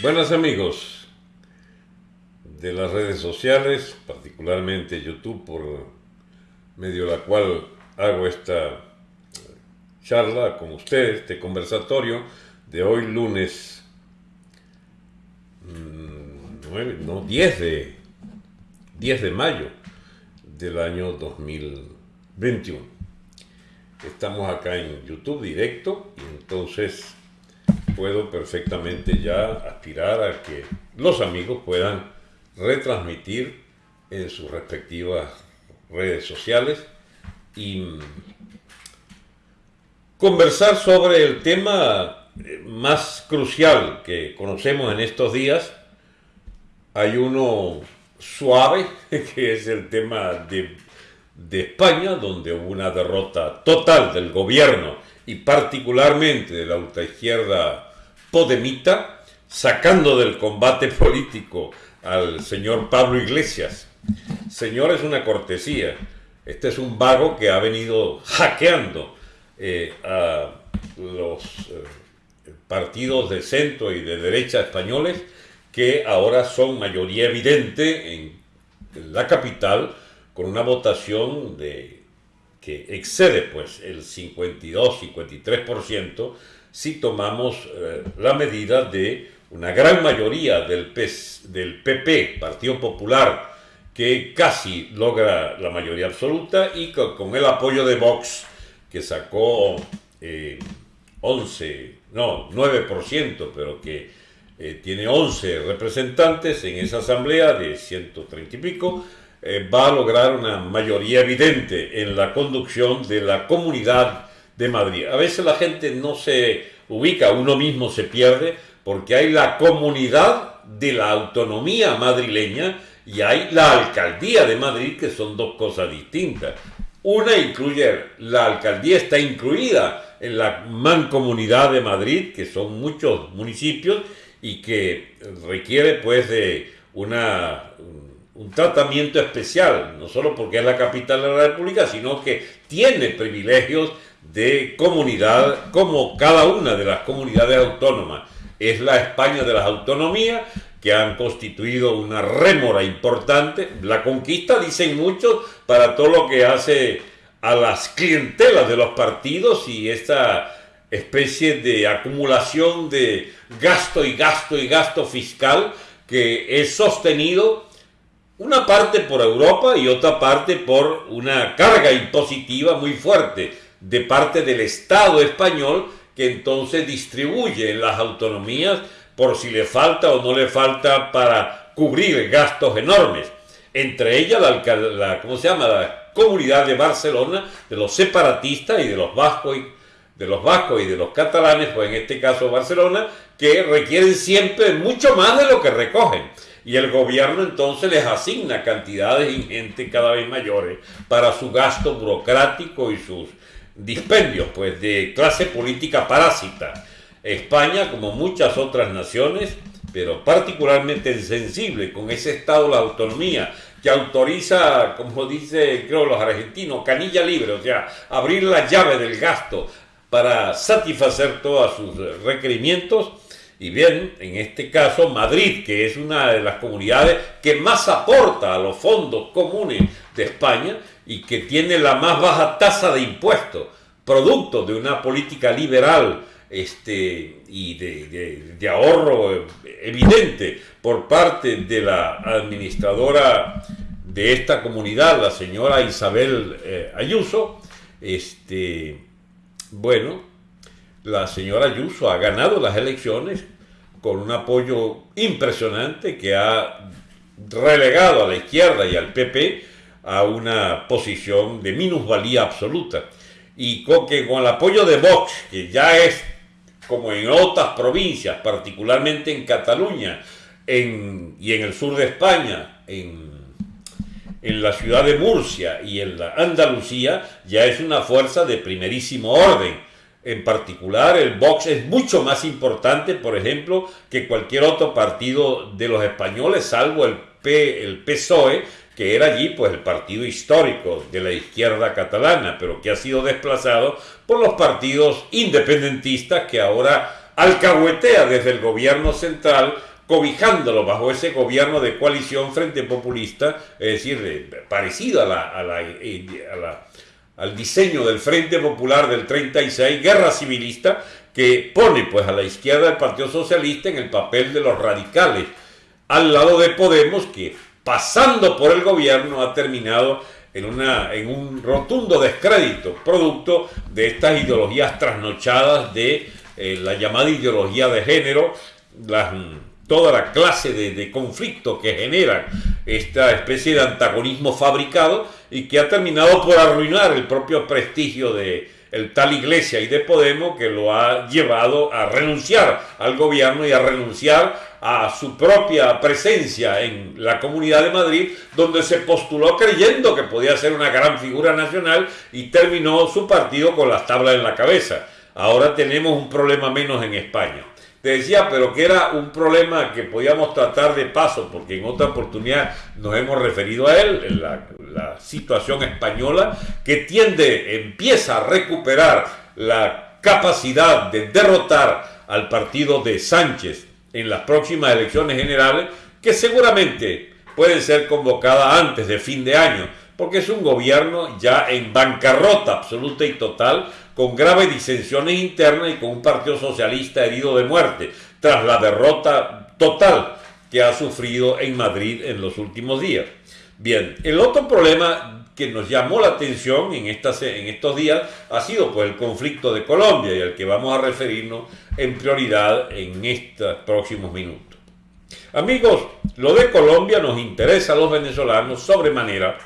Buenas amigos de las redes sociales, particularmente YouTube, por medio de la cual hago esta charla con ustedes, este conversatorio de hoy lunes 9, mm, no, 10 de, 10 de mayo del año 2021. Estamos acá en YouTube directo y entonces puedo perfectamente ya aspirar a que los amigos puedan retransmitir en sus respectivas redes sociales y conversar sobre el tema más crucial que conocemos en estos días. Hay uno suave, que es el tema de, de España, donde hubo una derrota total del gobierno y particularmente de la ultraizquierda podemita, sacando del combate político al señor Pablo Iglesias. Señor es una cortesía. Este es un vago que ha venido hackeando eh, a los eh, partidos de centro y de derecha españoles que ahora son mayoría evidente en la capital con una votación de que excede pues el 52-53% si tomamos eh, la medida de una gran mayoría del, PP, Partido Popular, que casi logra la mayoría absoluta y con, el apoyo de Vox, que sacó 11, eh, no, 9%, pero que eh, tiene 11 representantes en esa asamblea de 130 y pico, va a lograr una mayoría evidente en la conducción de la comunidad de Madrid. A veces la gente no se ubica, uno mismo se pierde, porque hay la comunidad de la autonomía madrileña y hay la alcaldía de Madrid, que son dos cosas distintas. Una incluye, la alcaldía está incluida en la mancomunidad de Madrid, que son muchos municipios y que requiere pues de una, un tratamiento especial, no solo porque es la capital de la República, sino que tiene privilegios de comunidad como cada una de las comunidades autónomas. Es la España de las autonomías que han constituido una rémora importante. La conquista, dicen muchos, para todo lo que hace a las clientelas de los partidos y esta especie de acumulación de gasto y gasto y gasto fiscal que es sostenido una parte por Europa y otra parte por una carga impositiva muy fuerte de parte del Estado español que entonces distribuye en las autonomías por si le falta o no le falta para cubrir gastos enormes. Entre ellas la, ¿cómo se llama? la comunidad de Barcelona, de los separatistas y de los vascos y de los vascos y de los catalanes, pues en este caso Barcelona, que requieren siempre mucho más de lo que recogen. Y el gobierno entonces les asigna cantidades ingentes cada vez mayores para su gasto burocrático y sus dispendios pues, de clase política parásita. España, como muchas otras naciones, pero particularmente sensible con ese estado de la autonomía que autoriza, como dice creo los argentinos, canilla libre, o sea, abrir la llave del gasto para satisfacer todos sus requerimientos. Y bien, en este caso, Madrid, que es una de las comunidades que más aporta a los fondos comunes de España, y que tiene la más baja tasa de impuestos, producto de una política liberal este, y de, ahorro evidente por parte de la administradora de esta comunidad, la señora Isabel eh, Ayuso, este, bueno, la señora Ayuso ha ganado las elecciones con un apoyo impresionante que ha relegado a la izquierda y al PP a una posición de minusvalía absoluta. Y con, que con el apoyo de Vox, que ya es como en otras provincias, particularmente en Cataluña en, y en el sur de España, en, en la ciudad de Murcia y en la Andalucía, ya es una fuerza de primerísimo orden. En particular, el Vox es mucho más importante, por ejemplo, que cualquier otro partido de los españoles, salvo el, P, el PSOE, que era allí pues el partido histórico de la izquierda catalana, pero que ha sido desplazado por los partidos independentistas que ahora alcahuetea desde el gobierno central cobijándolo bajo ese gobierno de coalición frente populista, es decir, parecido a al diseño del Frente Popular del 36, guerra civilista, que pone pues a la izquierda del Partido Socialista en el papel de los radicales, al lado de Podemos, que pasando por el gobierno ha terminado en, una, en un rotundo descrédito, producto de estas ideologías trasnochadas de eh, la llamada ideología de género, toda la clase de, de conflictos que generan esta especie de antagonismo fabricado y que ha terminado por arruinar el propio prestigio de el tal Iglesia y de Podemos que lo ha llevado a renunciar al gobierno y a renunciar a su propia presencia en la Comunidad de Madrid, donde se postuló creyendo que podía ser una gran figura nacional y terminó su partido con las tablas en la cabeza. Ahora tenemos un problema menos en España. Te decía, pero que era un problema que podíamos tratar de paso, porque en otra oportunidad nos hemos referido a él, en la, la situación española, que tiende, empieza a recuperar la capacidad de derrotar al partido de Sánchez en las próximas elecciones generales, que seguramente pueden ser convocadas antes de fin de año, porque es un gobierno ya en bancarrota absoluta y total, con graves disensiones internas y con un partido socialista herido de muerte, tras la derrota total que ha sufrido en Madrid en los últimos días. Bien, el otro problema que nos llamó la atención en, estas, en estos días ha sido pues, el conflicto de Colombia y al que vamos a referirnos en prioridad en estos próximos minutos. Amigos, lo de Colombia nos interesa a los venezolanos sobremanera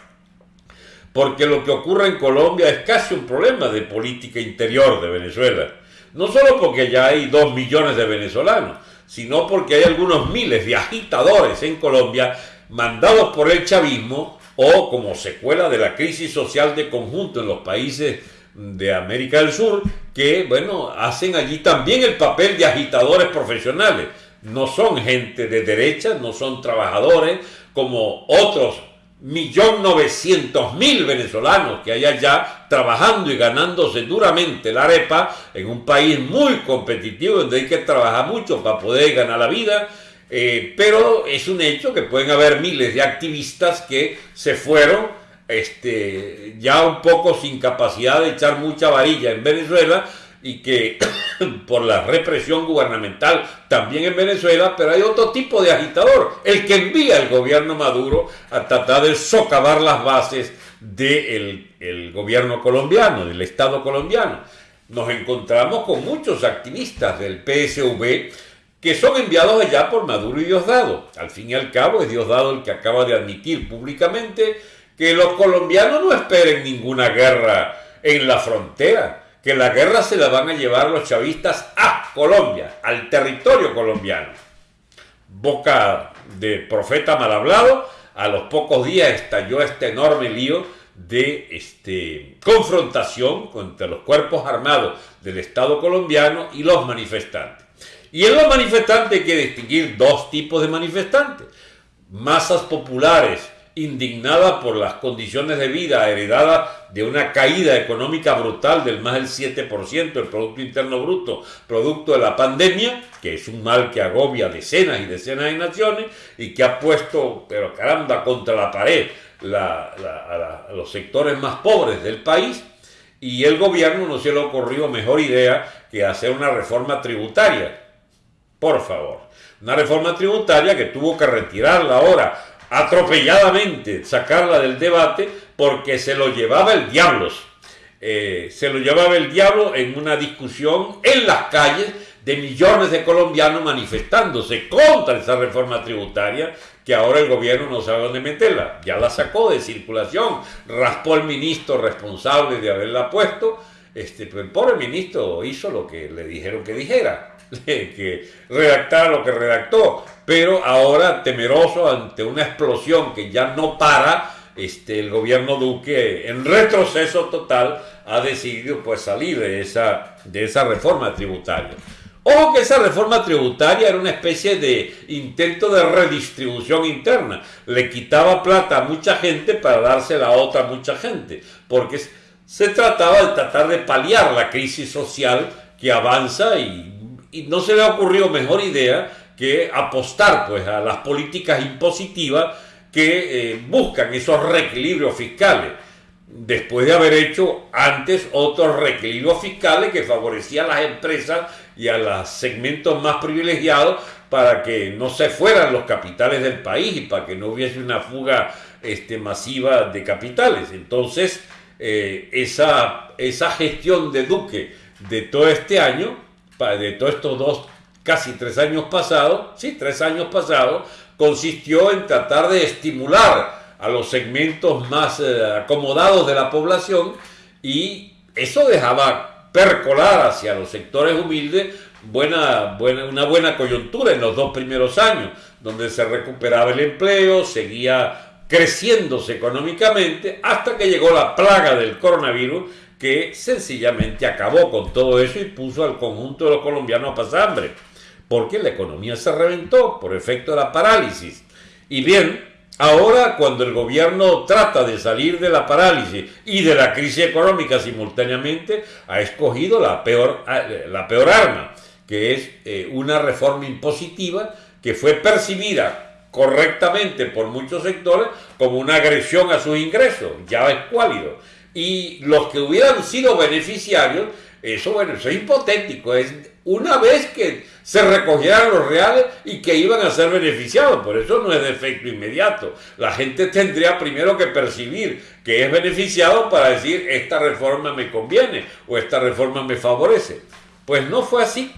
porque lo que ocurre en Colombia es casi un problema de política interior de Venezuela. No solo porque ya hay dos millones de venezolanos, sino porque hay algunos miles de agitadores en Colombia mandados por el chavismo o como secuela de la crisis social de conjunto en los países de América del Sur, que, bueno, hacen allí también el papel de agitadores profesionales. No son gente de derecha, no son trabajadores como otros millón novecientos mil venezolanos que hay allá trabajando y ganándose duramente la arepa en un país muy competitivo donde hay que trabajar mucho para poder ganar la vida. Eh, pero es un hecho que pueden haber miles de activistas que se fueron este, ya un poco sin capacidad de echar mucha varilla en Venezuela y que por la represión gubernamental también en Venezuela, pero hay otro tipo de agitador, el que envía al gobierno Maduro a tratar de socavar las bases del el gobierno colombiano, del Estado colombiano. Nos encontramos con muchos activistas del PSV que son enviados allá por Maduro y Diosdado. Al fin y al cabo es Diosdado el que acaba de admitir públicamente que los colombianos no esperen ninguna guerra en la frontera, que la guerra se la van a llevar los chavistas a Colombia, al territorio colombiano. Boca de profeta mal hablado, a los pocos días estalló este enorme lío de este, confrontación contra los cuerpos armados del Estado colombiano y los manifestantes. Y en los manifestantes hay que distinguir dos tipos de manifestantes. Masas populares indignada por las condiciones de vida heredadas de una caída económica brutal del más del 7% del Producto Interno Bruto, producto de la pandemia, que es un mal que agobia decenas y decenas de naciones y que ha puesto, pero caramba, contra la pared a, los sectores más pobres del país. Y el gobierno no se le ocurrió mejor idea que hacer una reforma tributaria. Por favor, una reforma tributaria que tuvo que retirarla ahora atropelladamente sacarla del debate porque se lo llevaba el diablo. Eh, se lo llevaba el diablo en una discusión en las calles de millones de colombianos manifestándose contra esa reforma tributaria que ahora el gobierno no sabe dónde meterla. Ya la sacó de circulación, raspó el ministro responsable de haberla puesto. Este, el pobre ministro hizo lo que le dijeron que dijera, que redactara lo que redactó pero ahora temeroso ante una explosión que ya no para, este, el gobierno Duque en retroceso total ha decidido pues salir de esa, de esa reforma tributaria. Ojo que esa reforma tributaria era una especie de intento de redistribución interna. Le quitaba plata a mucha gente para dársela a otra mucha gente, porque se trataba de tratar de paliar la crisis social que avanza y y no se le ha ocurrido mejor idea que apostar pues, a las políticas impositivas que eh, buscan esos reequilibrios fiscales, después de haber hecho antes otros reequilibrios fiscales que favorecían a las empresas y a los segmentos más privilegiados para que no se fueran los capitales del país y para que no hubiese una fuga este, masiva de capitales. Entonces, eh, esa, esa gestión de Duque de todo este año, de todos estos dos, casi tres años pasados, sí, tres años pasados, consistió en tratar de estimular a los segmentos más eh, acomodados de la población y eso dejaba percolar hacia los sectores humildes buena, buena, una buena coyuntura en los dos primeros años, donde se recuperaba el empleo, seguía creciéndose económicamente hasta que llegó la plaga del coronavirus que sencillamente acabó con todo eso y puso al conjunto de los colombianos a pasar hambre, porque la economía se reventó por efecto de la parálisis. Y bien, ahora cuando el gobierno trata de salir de la parálisis y de la crisis económica simultáneamente, ha escogido la peor, la peor arma, que es eh, una reforma impositiva que fue percibida correctamente por muchos sectores como una agresión a sus ingresos, ya es cuálido. Y los que hubieran sido beneficiarios, eso bueno, eso es hipotético, es una vez que se recogieran los reales y que iban a ser beneficiados, por eso no es de efecto inmediato. La gente tendría primero que percibir que es beneficiado para decir esta reforma me conviene o esta reforma me favorece. Pues no fue así.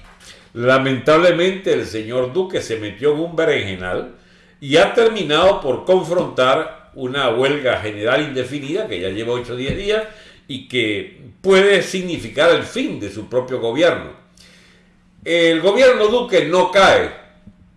Lamentablemente el señor Duque se metió en un berenjenal y ha terminado por confrontar una huelga general indefinida que ya lleva 8 o 10 días y que puede significar el fin de su propio gobierno. El gobierno Duque no cae,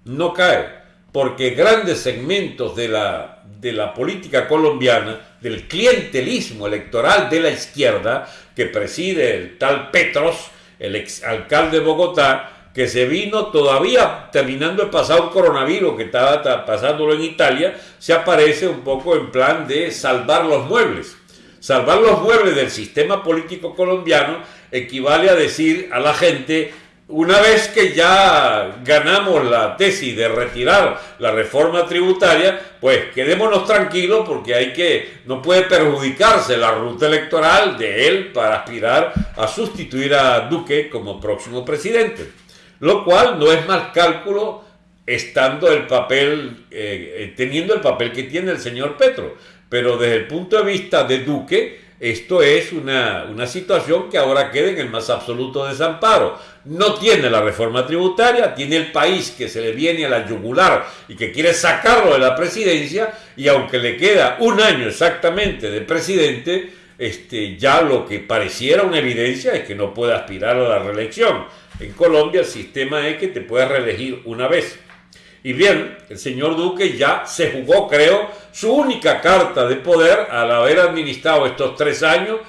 no cae, porque grandes segmentos de la, de la política colombiana, del clientelismo electoral de la izquierda que preside el tal Petros, el exalcalde de Bogotá, que se vino todavía terminando de pasar un coronavirus que estaba pasándolo en Italia, se aparece un poco en plan de salvar los muebles. Salvar los muebles del sistema político colombiano equivale a decir a la gente, una vez que ya ganamos la tesis de retirar la reforma tributaria, pues quedémonos tranquilos porque hay que, no puede perjudicarse la ruta electoral de él para aspirar a sustituir a Duque como próximo presidente lo cual no es más cálculo estando el papel, eh, eh, teniendo el papel que tiene el señor Petro. Pero desde el punto de vista de Duque, esto es una, una, situación que ahora queda en el más absoluto desamparo. No tiene la reforma tributaria, tiene el país que se le viene a la yugular y que quiere sacarlo de la presidencia, y aunque le queda un año exactamente de presidente, este, ya lo que pareciera una evidencia es que no puede aspirar a la reelección. En Colombia el sistema es que te puedes reelegir una vez. Y bien, el señor Duque ya se jugó, creo, su única carta de poder al haber administrado estos tres años,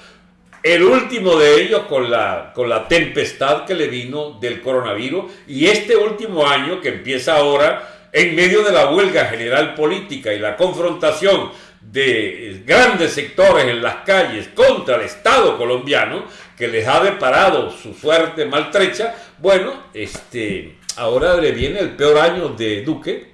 el último de ellos con la, con la tempestad que le vino del coronavirus, y este último año que empieza ahora, en medio de la huelga general política y la confrontación de grandes sectores en las calles contra el Estado colombiano, que les ha deparado su suerte maltrecha, bueno, este, ahora le viene el peor año de Duque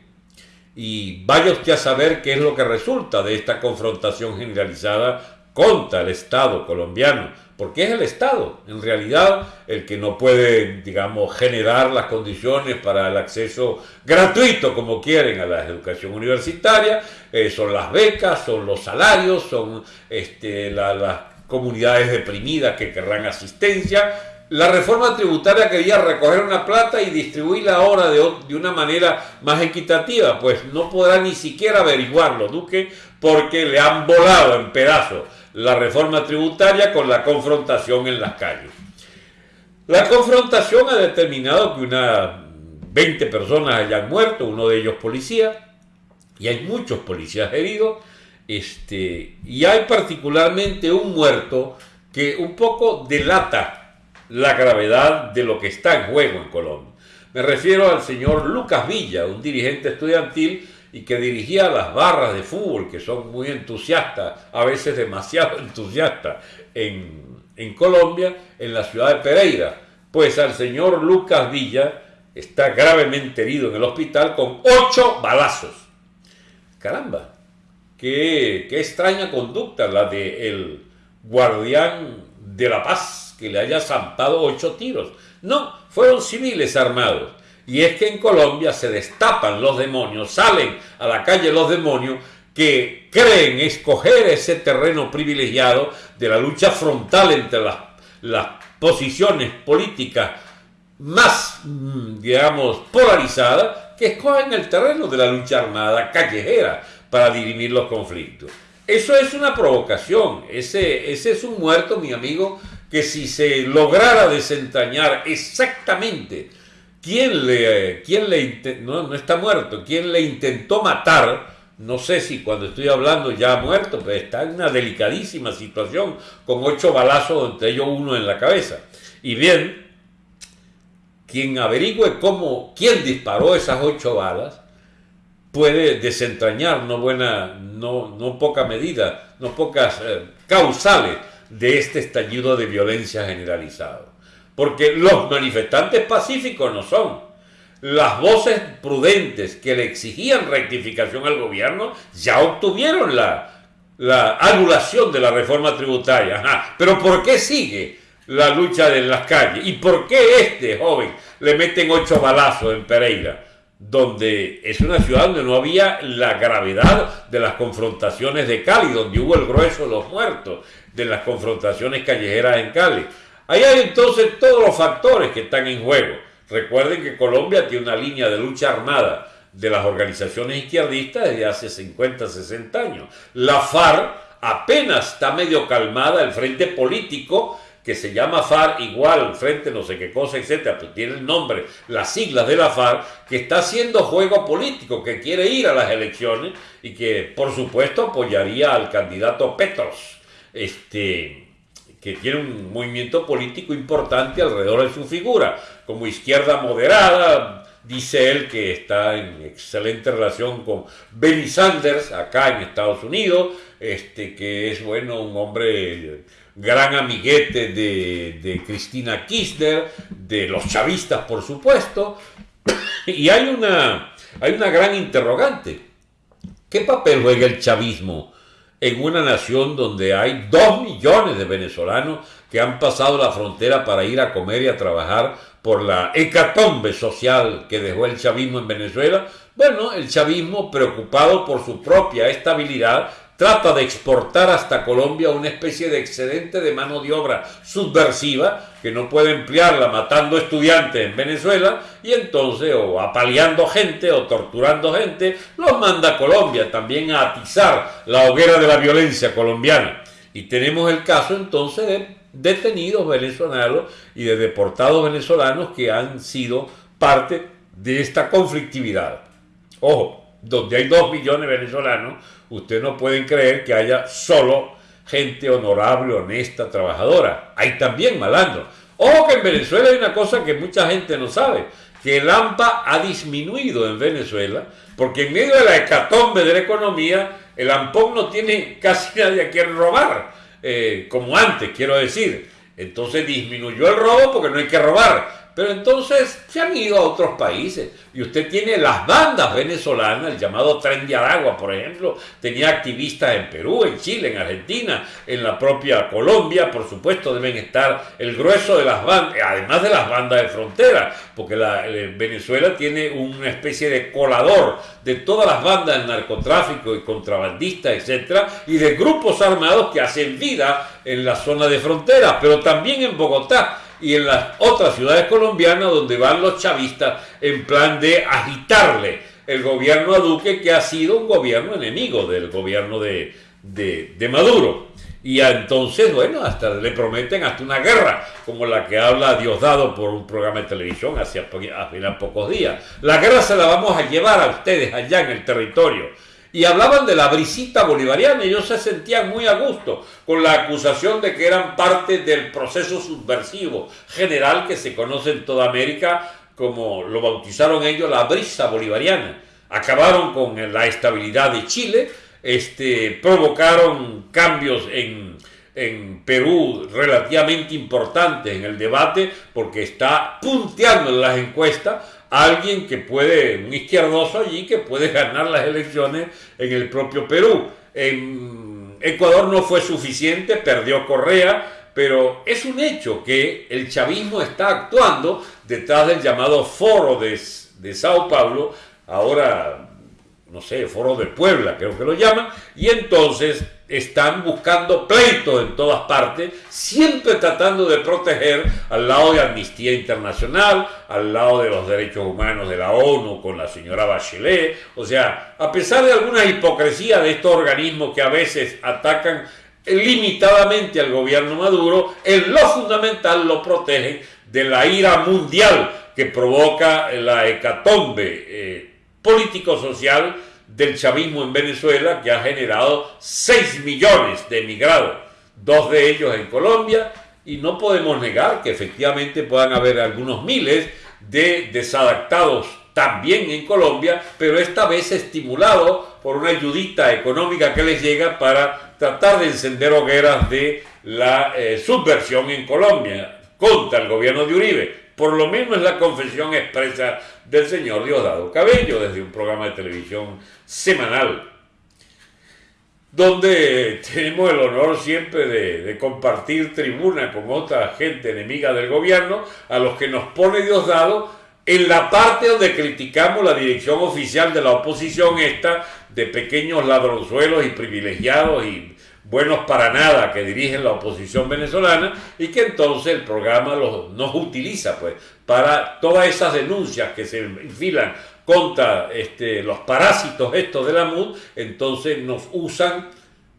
y vaya usted a saber qué es lo que resulta de esta confrontación generalizada contra el Estado colombiano, porque es el Estado, en realidad, el que no puede, digamos, generar las condiciones para el acceso gratuito, como quieren, a la educación universitaria, eh, son las becas, son los salarios, son este, las comunidades deprimidas que querrán asistencia. La reforma tributaria quería recoger una plata y distribuirla ahora de, de una manera más equitativa, pues no podrá ni siquiera averiguarlo, Duque, porque le han volado en pedazos la reforma tributaria con la confrontación en las calles. La confrontación ha determinado que unas 20 personas hayan muerto, uno de ellos policía, y hay muchos policías heridos, este, y hay particularmente un muerto que un poco delata la gravedad de lo que está en juego en Colombia. Me refiero al señor Lucas Villa, un dirigente estudiantil y que dirigía las barras de fútbol, que son muy entusiastas, a veces demasiado entusiastas, en, Colombia, en la ciudad de Pereira. Pues al señor Lucas Villa está gravemente herido en el hospital con ocho balazos. Caramba, qué, extraña conducta la de el guardián de la paz que le haya zampado ocho tiros. No, fueron civiles armados. Y es que en Colombia se destapan los demonios, salen a la calle los demonios que creen escoger ese terreno privilegiado de la lucha frontal entre las, las posiciones políticas más, mm, digamos, polarizadas, que escogen el terreno de la lucha armada callejera para dirimir los conflictos. Eso es una provocación, ese, ese es un muerto, mi amigo, que si se lograra desentrañar exactamente quién le, quién le no, no está muerto, quién le intentó matar, no sé si cuando estoy hablando ya ha muerto, pero está en una delicadísima situación, con ocho balazos, entre ellos uno en la cabeza. Y bien, quien averigüe cómo, quién disparó esas ocho balas, puede desentrañar no buena, no, no poca medida, no pocas eh, causales de este estallido de violencia generalizado. Porque los manifestantes pacíficos no son. Las voces prudentes que le exigían rectificación al gobierno ya obtuvieron la, la anulación de la reforma tributaria. Pero ¿por qué sigue la lucha en las calles? ¿Y por qué este joven le meten ocho balazos en Pereira? donde es una ciudad donde no había la gravedad de las confrontaciones de Cali, donde hubo el grueso de los muertos de las confrontaciones callejeras en Cali. Ahí hay entonces todos los factores que están en juego. Recuerden que Colombia tiene una línea de lucha armada de las organizaciones izquierdistas desde hace 50, 60 años. La FARC apenas está medio calmada, el frente político que se llama FARC igual, frente no sé qué cosa, etcétera, pues tiene el nombre, las siglas de la FARC, que está haciendo juego político, que quiere ir a las elecciones y que por supuesto apoyaría al candidato Petros, este, que tiene un movimiento político importante alrededor de su figura, como izquierda moderada, dice él que está en excelente relación con Bernie Sanders acá en Estados Unidos, este, que es bueno un hombre gran amiguete de, Cristina Kirchner, de los chavistas, por supuesto, y hay una, hay una gran interrogante. ¿Qué papel juega el chavismo en una nación donde hay dos millones de venezolanos que han pasado la frontera para ir a comer y a trabajar por la hecatombe social que dejó el chavismo en Venezuela? Bueno, el chavismo preocupado por su propia estabilidad trata de exportar hasta Colombia una especie de excedente de mano de obra subversiva que no puede emplearla matando estudiantes en Venezuela y entonces o apaleando gente o torturando gente, los manda a Colombia también a atizar la hoguera de la violencia colombiana. Y tenemos el caso entonces de detenidos venezolanos y de deportados venezolanos que han sido parte de esta conflictividad. Ojo, donde hay dos millones de venezolanos, Ustedes no pueden creer que haya solo gente honorable, honesta, trabajadora. Hay también malandros. Ojo que en Venezuela hay una cosa que mucha gente no sabe, que el AMPA ha disminuido en Venezuela, porque en medio de la hecatombe de la economía, el AMPON no tiene casi nadie a quien robar, eh, como antes, quiero decir. Entonces disminuyó el robo porque no hay que robar. Pero entonces se han ido a otros países. Y usted tiene las bandas venezolanas, el llamado Tren de Aragua, por ejemplo, tenía activistas en Perú, en Chile, en Argentina, en la propia Colombia, por supuesto deben estar el grueso de las bandas, además de las bandas de frontera, porque la, eh, Venezuela tiene una especie de colador de todas las bandas del narcotráfico y contrabandistas, etcétera, y de grupos armados que hacen vida en la zona de frontera, pero también en Bogotá y en las otras ciudades colombianas donde van los chavistas en plan de agitarle el gobierno a Duque, que ha sido un gobierno enemigo del gobierno de, Maduro. Y entonces, bueno, hasta le prometen hasta una guerra, como la que habla Diosdado por un programa de televisión hace apenas pocos días. La guerra se la vamos a llevar a ustedes allá en el territorio y hablaban de la brisita bolivariana ellos se sentían muy a gusto con la acusación de que eran parte del proceso subversivo general que se conoce en toda América como lo bautizaron ellos la brisa bolivariana. Acabaron con la estabilidad de Chile, este, provocaron cambios en en Perú relativamente importantes en el debate porque está punteando en las encuestas alguien que puede, un izquierdoso allí que puede ganar las elecciones en el propio Perú. En Ecuador no fue suficiente, perdió Correa, pero es un hecho que el chavismo está actuando detrás del llamado foro de, de Sao Paulo, ahora no sé, foro de Puebla, creo que lo llaman, y entonces están buscando pleitos en todas partes, siempre tratando de proteger al lado de Amnistía Internacional, al lado de los derechos humanos de la ONU con la señora Bachelet, o sea, a pesar de alguna hipocresía de estos organismos que a veces atacan limitadamente al gobierno Maduro, en lo fundamental lo protegen de la ira mundial que provoca la hecatombe eh, político-social del chavismo en Venezuela que ha generado 6 millones de emigrados, dos de ellos en Colombia, y no podemos negar que efectivamente puedan haber algunos miles de desadaptados también en Colombia, pero esta vez estimulado por una ayudita económica que les llega para tratar de encender hogueras de la eh, subversión en Colombia contra el gobierno de Uribe. Por lo menos es la confesión expresa del señor Diosdado Cabello desde un programa de televisión semanal, donde tenemos el honor siempre de, compartir tribuna con otra gente enemiga del gobierno, a los que nos pone Diosdado en la parte donde criticamos la dirección oficial de la oposición esta de pequeños ladronzuelos y privilegiados y buenos para nada que dirigen la oposición venezolana y que entonces el programa los, nos utiliza pues para todas esas denuncias que se enfilan contra este, los parásitos estos de la MUD, entonces nos usan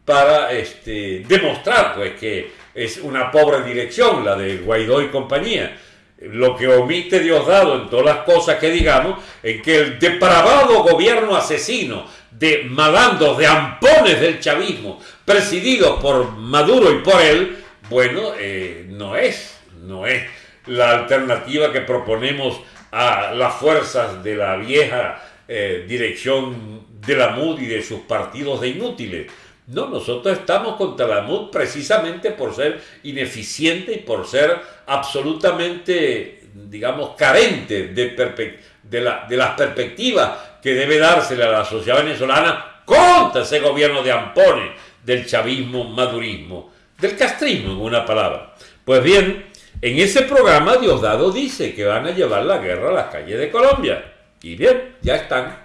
para este, demostrar pues que es una pobre dirección la de Guaidó y compañía. Lo que omite Diosdado en todas las cosas que digamos, en que el depravado gobierno asesino de malandros, de ampones del chavismo, presididos por Maduro y por él, bueno, eh, no es, no es la alternativa que proponemos a las fuerzas de la vieja eh, dirección de la MUD y de sus partidos de inútiles. No, nosotros estamos contra la MUD precisamente por ser ineficiente y por ser absolutamente, digamos, carente de, de, la, de las perspectivas que debe dársele a la sociedad venezolana contra ese gobierno de ampones del chavismo, madurismo, del castrismo en una palabra. Pues bien, en ese programa Diosdado dice que van a llevar la guerra a las calles de Colombia. Y bien, ya están.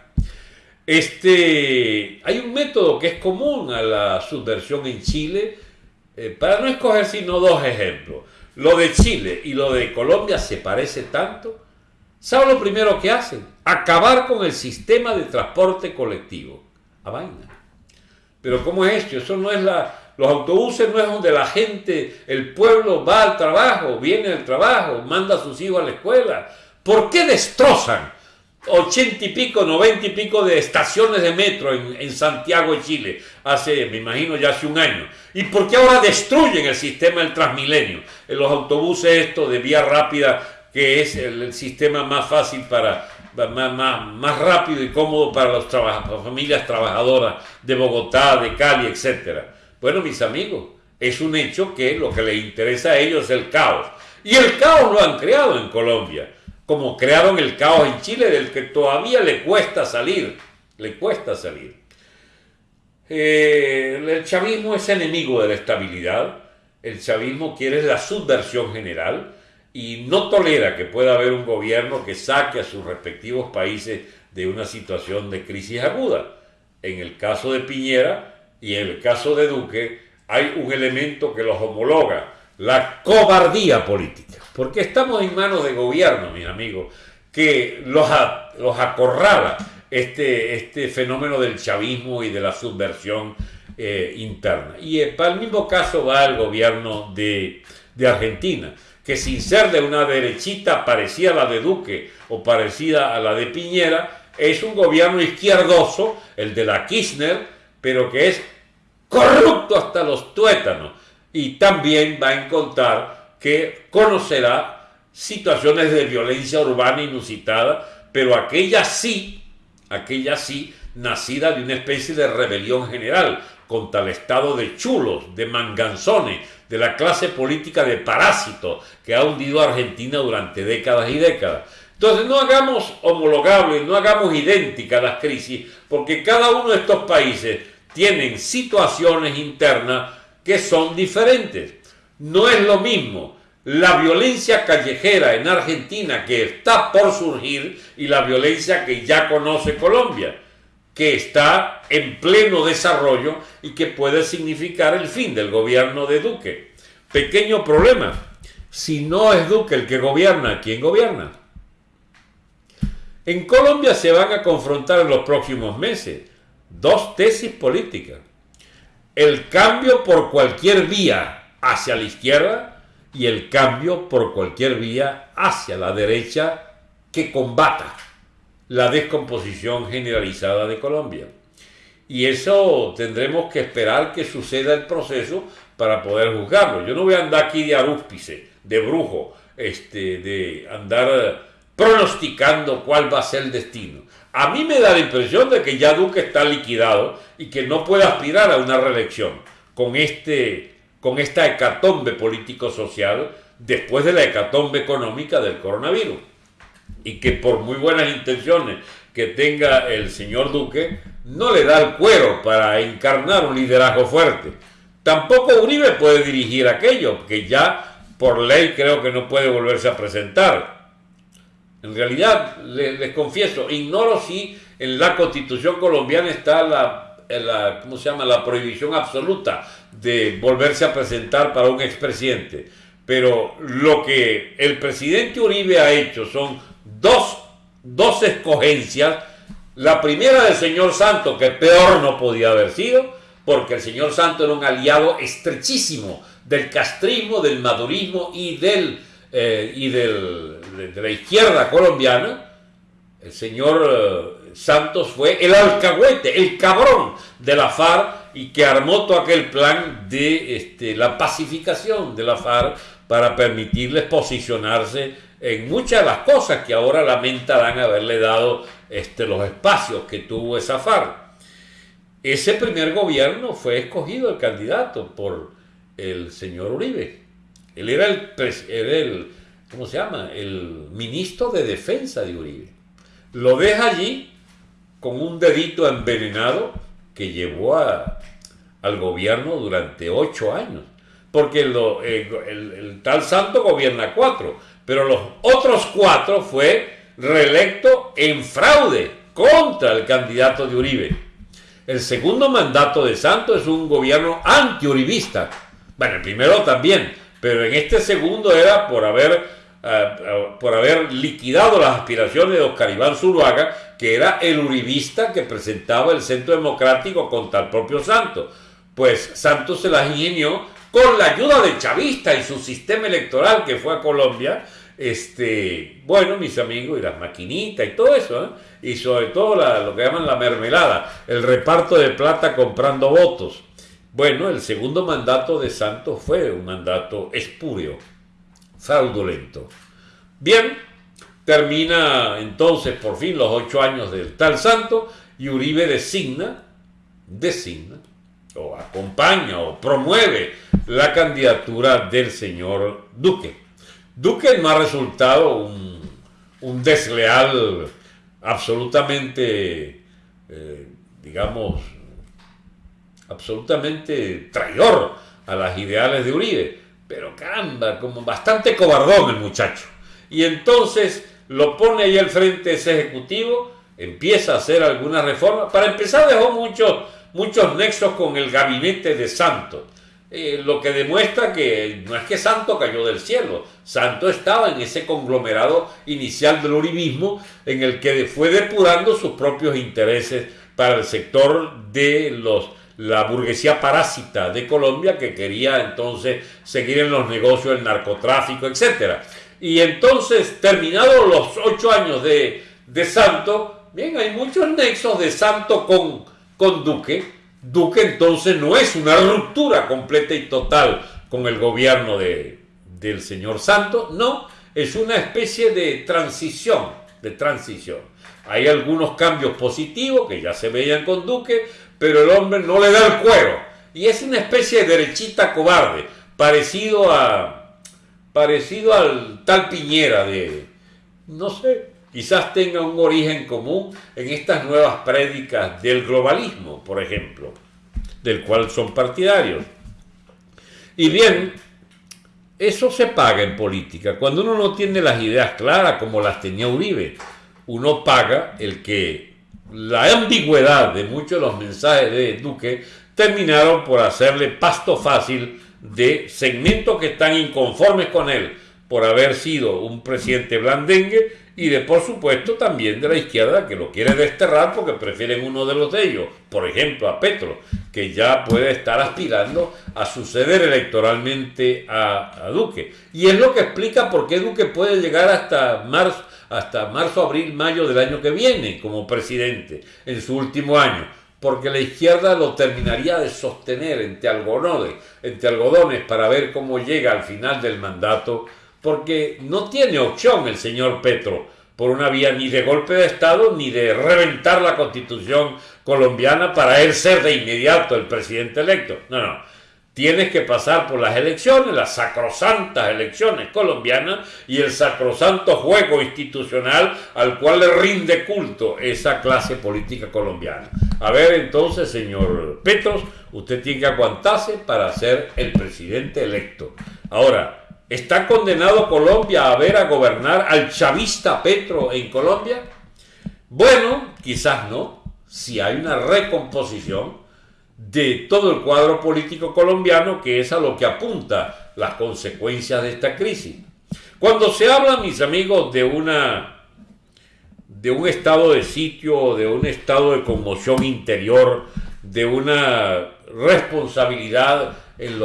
Este, hay un método que es común a la subversión en Chile, eh, para no escoger sino dos ejemplos. Lo de Chile y lo de Colombia se parece tanto ¿Sabe lo primero que hacen? Acabar con el sistema de transporte colectivo. A vaina. Pero ¿cómo es esto? Eso no es la... Los autobuses no es donde la gente, el pueblo va al trabajo, viene al trabajo, manda a sus hijos a la escuela. ¿Por qué destrozan ochenta y pico, noventa y pico de estaciones de metro en, en, Santiago de Chile hace, me imagino, ya hace un año. ¿Y por qué ahora destruyen el sistema del Transmilenio? En los autobuses estos de vía rápida que es el, sistema más fácil para, más, rápido y cómodo para las familias trabajadoras de Bogotá, de Cali, etc. Bueno, mis amigos, es un hecho que lo que les interesa a ellos es el caos. Y el caos lo han creado en Colombia, como crearon el caos en Chile, del que todavía le cuesta salir, le cuesta salir. Eh, el chavismo es enemigo de la estabilidad, el chavismo quiere la subversión general, y no tolera que pueda haber un gobierno que saque a sus respectivos países de una situación de crisis aguda. En el caso de Piñera y en el caso de Duque hay un elemento que los homologa, la cobardía política. Porque estamos en manos de gobierno, mis amigos, que los, los acorrala este, este fenómeno del chavismo y de la subversión eh, interna. Y eh, para el mismo caso va el gobierno de, de Argentina que sin ser de una derechita parecida a la de Duque o parecida a la de Piñera, es un gobierno izquierdoso, el de la Kirchner, pero que es corrupto hasta los tuétanos. Y también va a encontrar que conocerá situaciones de violencia urbana inusitada, pero aquella sí, aquella sí, nacida de una especie de rebelión general, contra el estado de chulos, de manganzones, de la clase política de parásitos que ha hundido a Argentina durante décadas y décadas. Entonces no hagamos homologables, no hagamos idénticas las crisis, porque cada uno de estos países tienen situaciones internas que son diferentes. No es lo mismo la violencia callejera en Argentina que está por surgir y la violencia que ya conoce Colombia, que está en pleno desarrollo y que puede significar el fin del gobierno de Duque. Pequeño problema, si no es Duque el que gobierna, ¿quién gobierna? En Colombia se van a confrontar en los próximos meses dos tesis políticas. El cambio por cualquier vía hacia la izquierda y el cambio por cualquier vía hacia la derecha que combata la descomposición generalizada de Colombia. Y eso tendremos que esperar que suceda el proceso para poder juzgarlo. Yo no voy a andar aquí de arúspice, de brujo, este, de andar pronosticando cuál va a ser el destino. A mí me da la impresión de que ya Duque está liquidado y que no puede aspirar a una reelección con, este, con esta hecatombe político-social después de la hecatombe económica del coronavirus. Y que por muy buenas intenciones que tenga el señor Duque, no le da el cuero para encarnar un liderazgo fuerte. Tampoco Uribe puede dirigir aquello, que ya por ley creo que no puede volverse a presentar. En realidad, les, confieso, ignoro si en la constitución colombiana está la, ¿cómo se llama? la prohibición absoluta de volverse a presentar para un expresidente. Pero lo que el presidente Uribe ha hecho son dos, dos escogencias. La primera del señor Santo, que peor no podía haber sido, porque el señor Santo era un aliado estrechísimo del castrismo, del madurismo y del eh, y del, de, la izquierda colombiana, el señor eh, Santos fue el alcahuete, el cabrón de la FARC y que armó todo aquel plan de este, la pacificación de la FARC para permitirles posicionarse en muchas de las cosas que ahora lamentarán haberle dado este, los espacios que tuvo esa FARC. Ese primer gobierno fue escogido el candidato por el señor Uribe. Él era el, ¿cómo se llama? El ministro de defensa de Uribe. Lo deja allí con un dedito envenenado que llevó al gobierno durante ocho años. Porque el, tal santo gobierna cuatro, pero los otros cuatro fue reelecto en fraude contra el candidato de Uribe. El segundo mandato de Santo es un gobierno anti-uribista. Bueno, el primero también, pero en este segundo era por haber, eh, eh, por haber liquidado las aspiraciones de Oscar Iván Zuluaga, que era el uribista que presentaba el Centro Democrático contra el propio Santos. Pues Santos se las ingenió con la ayuda de Chavista y su sistema electoral que fue a Colombia, este, bueno, mis amigos, y las maquinitas y todo eso, ¿eh? y sobre todo lo que llaman la mermelada, el reparto de plata comprando votos. Bueno, el segundo mandato de Santos fue un mandato espurio, fraudulento. Bien, termina entonces por fin los ocho años del tal santo y Uribe designa, designa, o acompaña o promueve la candidatura del señor Duque. Duque no ha resultado un, desleal absolutamente, eh, digamos, absolutamente traidor a las ideales de Uribe. Pero caramba, como bastante cobardón el muchacho. Y entonces lo pone ahí al frente ese ejecutivo, empieza a hacer algunas reformas. Para empezar dejó muchos, muchos nexos con el gabinete de Santos. Eh, lo que demuestra que no es que Santo cayó del cielo, Santo estaba en ese conglomerado inicial del uribismo en el que fue depurando sus propios intereses para el sector de los la burguesía parásita de Colombia que quería entonces seguir en los negocios del narcotráfico, etc. Y entonces, terminados los ocho años de, Santo, bien, hay muchos nexos de Santo con, con Duque. Duque entonces no es una ruptura completa y total con el gobierno de, del señor Santo, no, es una especie de transición, de transición. Hay algunos cambios positivos que ya se veían con Duque, pero el hombre no le da el cuero. Y es una especie de derechita cobarde, parecido a parecido al tal Piñera de no sé, quizás tenga un origen común en estas nuevas prédicas del globalismo, por ejemplo, del cual son partidarios. Y bien, eso se paga en política. Cuando uno no tiene las ideas claras como las tenía Uribe, uno paga el que la ambigüedad de muchos de los mensajes de Duque terminaron por hacerle pasto fácil de segmentos que están inconformes con él por haber sido un presidente blandengue y de por supuesto también de la izquierda que lo quiere desterrar porque prefieren uno de los de ellos, por ejemplo a Petro, que ya puede estar aspirando a suceder electoralmente a, Duque. Y es lo que explica por qué Duque puede llegar hasta marzo, hasta marzo, abril, mayo del año que viene como presidente, en su último año porque la izquierda lo terminaría de sostener entre algodones, entre algodones para ver cómo llega al final del mandato porque no tiene opción el señor Petro por una vía ni de golpe de Estado ni de reventar la constitución colombiana para él ser de inmediato el presidente electo. No, no. Tienes que pasar por las elecciones, las sacrosantas elecciones colombianas y el sacrosanto juego institucional al cual le rinde culto esa clase política colombiana. A ver entonces, señor Petros, usted tiene que aguantarse para ser el presidente electo. Ahora, ¿Está condenado Colombia a ver a gobernar al chavista Petro en Colombia? Bueno, quizás no, si hay una recomposición de todo el cuadro político colombiano, que es a lo que apunta las consecuencias de esta crisis. Cuando se habla, mis amigos, de una de un estado de sitio, de un estado de conmoción interior, de una responsabilidad en,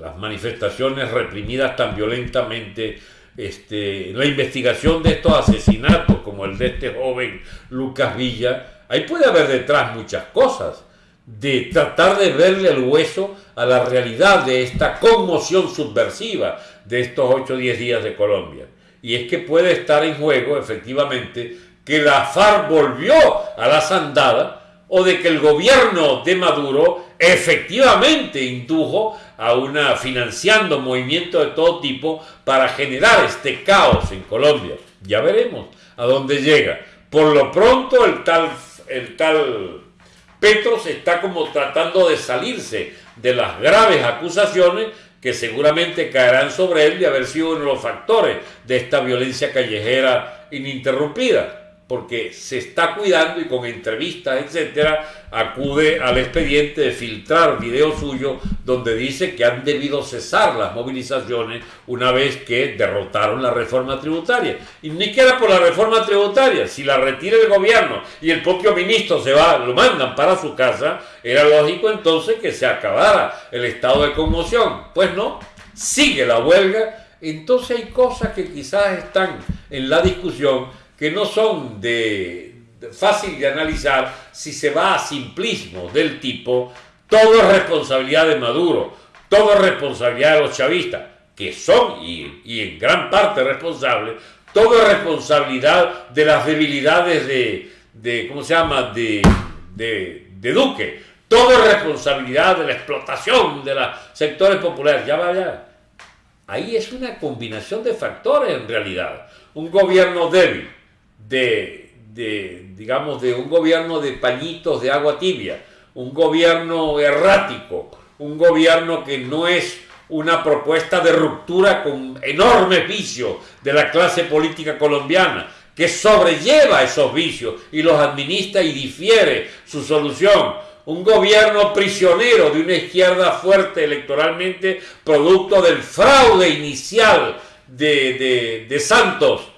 las manifestaciones reprimidas tan violentamente, este, la investigación de estos asesinatos, como el de este joven Lucas Villa, ahí puede haber detrás muchas cosas, de tratar de verle el hueso a la realidad de esta conmoción subversiva de estos 8 o 10 días de Colombia. Y es que puede estar en juego, efectivamente, que la FARC volvió a la sandada o de que el gobierno de Maduro efectivamente indujo a una financiando movimientos de todo tipo para generar este caos en Colombia. Ya veremos a dónde llega. Por lo pronto el tal el tal Petros está como tratando de salirse de las graves acusaciones que seguramente caerán sobre él de haber sido uno de los factores de esta violencia callejera ininterrumpida porque se está cuidando y con entrevistas, etcétera, acude al expediente de filtrar video suyo donde dice que han debido cesar las movilizaciones una vez que derrotaron la reforma tributaria. Y ni queda por la reforma tributaria, si la retira el gobierno y el propio ministro se va, lo mandan para su casa, era lógico entonces que se acabara el estado de conmoción. Pues no, sigue la huelga, entonces hay cosas que quizás están en la discusión que no son de, fácil de analizar si se va a simplismo del tipo todo es responsabilidad de Maduro, todo es responsabilidad de los chavistas, que son y, en gran parte responsables, todo es responsabilidad de las debilidades de, ¿cómo se llama?, de, de, de Duque, todo es responsabilidad de la explotación de los sectores populares, ya vaya. Ahí es una combinación de factores en realidad. Un gobierno débil, de, digamos, de un gobierno de pañitos de agua tibia, un gobierno errático, un gobierno que no es una propuesta de ruptura con enormes vicios de la clase política colombiana, que sobrelleva esos vicios y los administra y difiere su solución. Un gobierno prisionero de una izquierda fuerte electoralmente, producto del fraude inicial de, de Santos,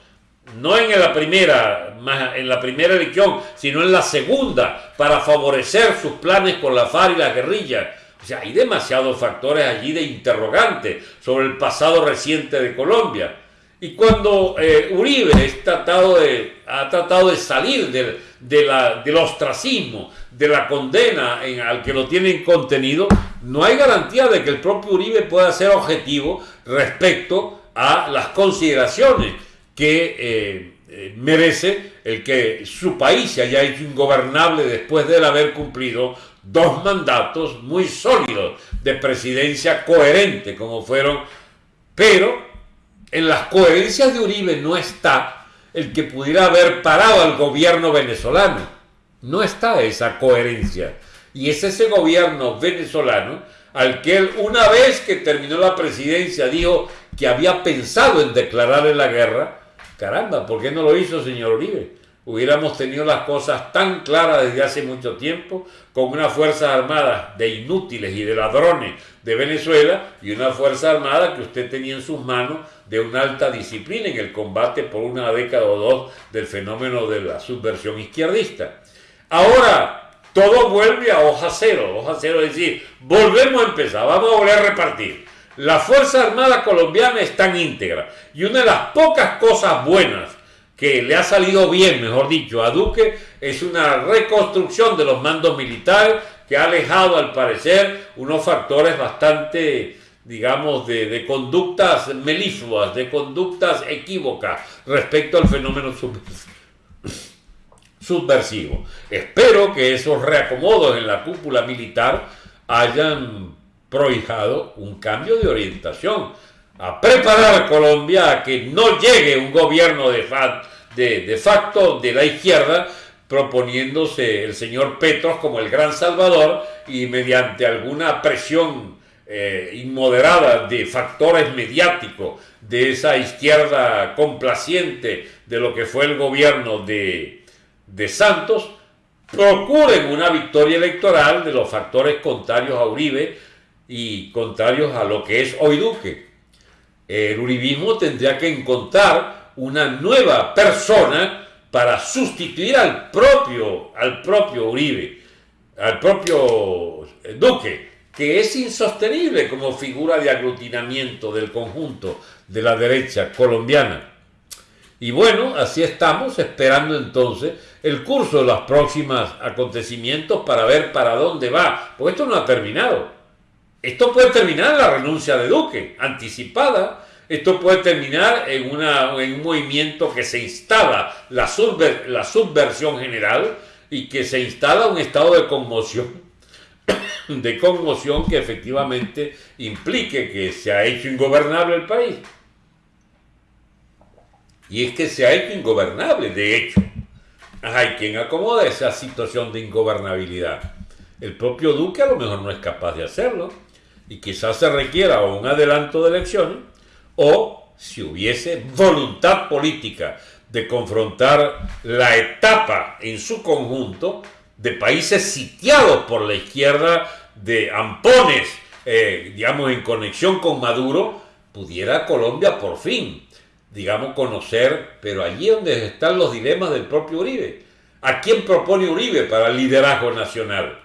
no en la primera, en la primera elección, sino en la segunda, para favorecer sus planes con la FARC y la guerrilla. O sea, hay demasiados factores allí de interrogante sobre el pasado reciente de Colombia. Y cuando eh, Uribe de, ha tratado de salir del, del ostracismo, de la condena en, al que lo tienen contenido, no hay garantía de que el propio Uribe pueda ser objetivo respecto a las consideraciones que, eh, eh, merece el que su país se haya hecho ingobernable después de haber cumplido dos mandatos muy sólidos de presidencia coherente como fueron, pero en las coherencias de Uribe no está el que pudiera haber parado al gobierno venezolano. No está esa coherencia. Y es ese gobierno venezolano al que él, una vez que terminó la presidencia, dijo que había pensado en declararle la guerra. Caramba, ¿por qué no lo hizo, señor Uribe? Hubiéramos tenido las cosas tan claras desde hace mucho tiempo, con una Fuerza Armada de inútiles y de ladrones de Venezuela y una Fuerza Armada que usted tenía en sus manos de una alta disciplina en el combate por una década o dos del fenómeno de la subversión izquierdista. Ahora, todo vuelve a hoja cero, hoja cero es decir, volvemos a empezar, vamos a volver a repartir. La Fuerza Armada colombiana está en íntegra y una de las pocas cosas buenas que le ha salido bien, mejor dicho, a Duque es una reconstrucción de los mandos militares que ha alejado al parecer unos factores bastante, digamos, de, conductas melífluas, de conductas equívocas respecto al fenómeno subversivo. Espero que esos reacomodos en la cúpula militar hayan prohijado un cambio de orientación, a preparar a Colombia a que no llegue un gobierno de, de, facto de la izquierda proponiéndose el señor Petros como el gran salvador y mediante alguna presión eh, inmoderada de factores mediáticos de esa izquierda complaciente de lo que fue el gobierno de, de Santos procuren una victoria electoral de los factores contrarios a Uribe y contrarios a lo que es hoy Duque. El uribismo tendría que encontrar una nueva persona para sustituir al propio, al propio Uribe, al propio Duque, que es insostenible como figura de aglutinamiento del conjunto de la derecha colombiana. Y bueno, así estamos esperando entonces el curso de los próximos acontecimientos para ver para dónde va, porque esto no ha terminado. Esto puede terminar en la renuncia de Duque, anticipada. Esto puede terminar en, una, en un movimiento que se instala la, la subversión general y que se instala un estado de conmoción, de conmoción que efectivamente implique que se ha hecho ingobernable el país. Y es que se ha hecho ingobernable, de hecho. Hay quien acomoda esa situación de ingobernabilidad. El propio Duque a lo mejor no es capaz de hacerlo y quizás se requiera un adelanto de elecciones o si hubiese voluntad política de confrontar la etapa en su conjunto de países sitiados por la izquierda de ampones, eh, digamos, en conexión con Maduro, pudiera Colombia por fin digamos, conocer, pero allí donde están los dilemas del propio Uribe. ¿A quién propone Uribe para el liderazgo nacional?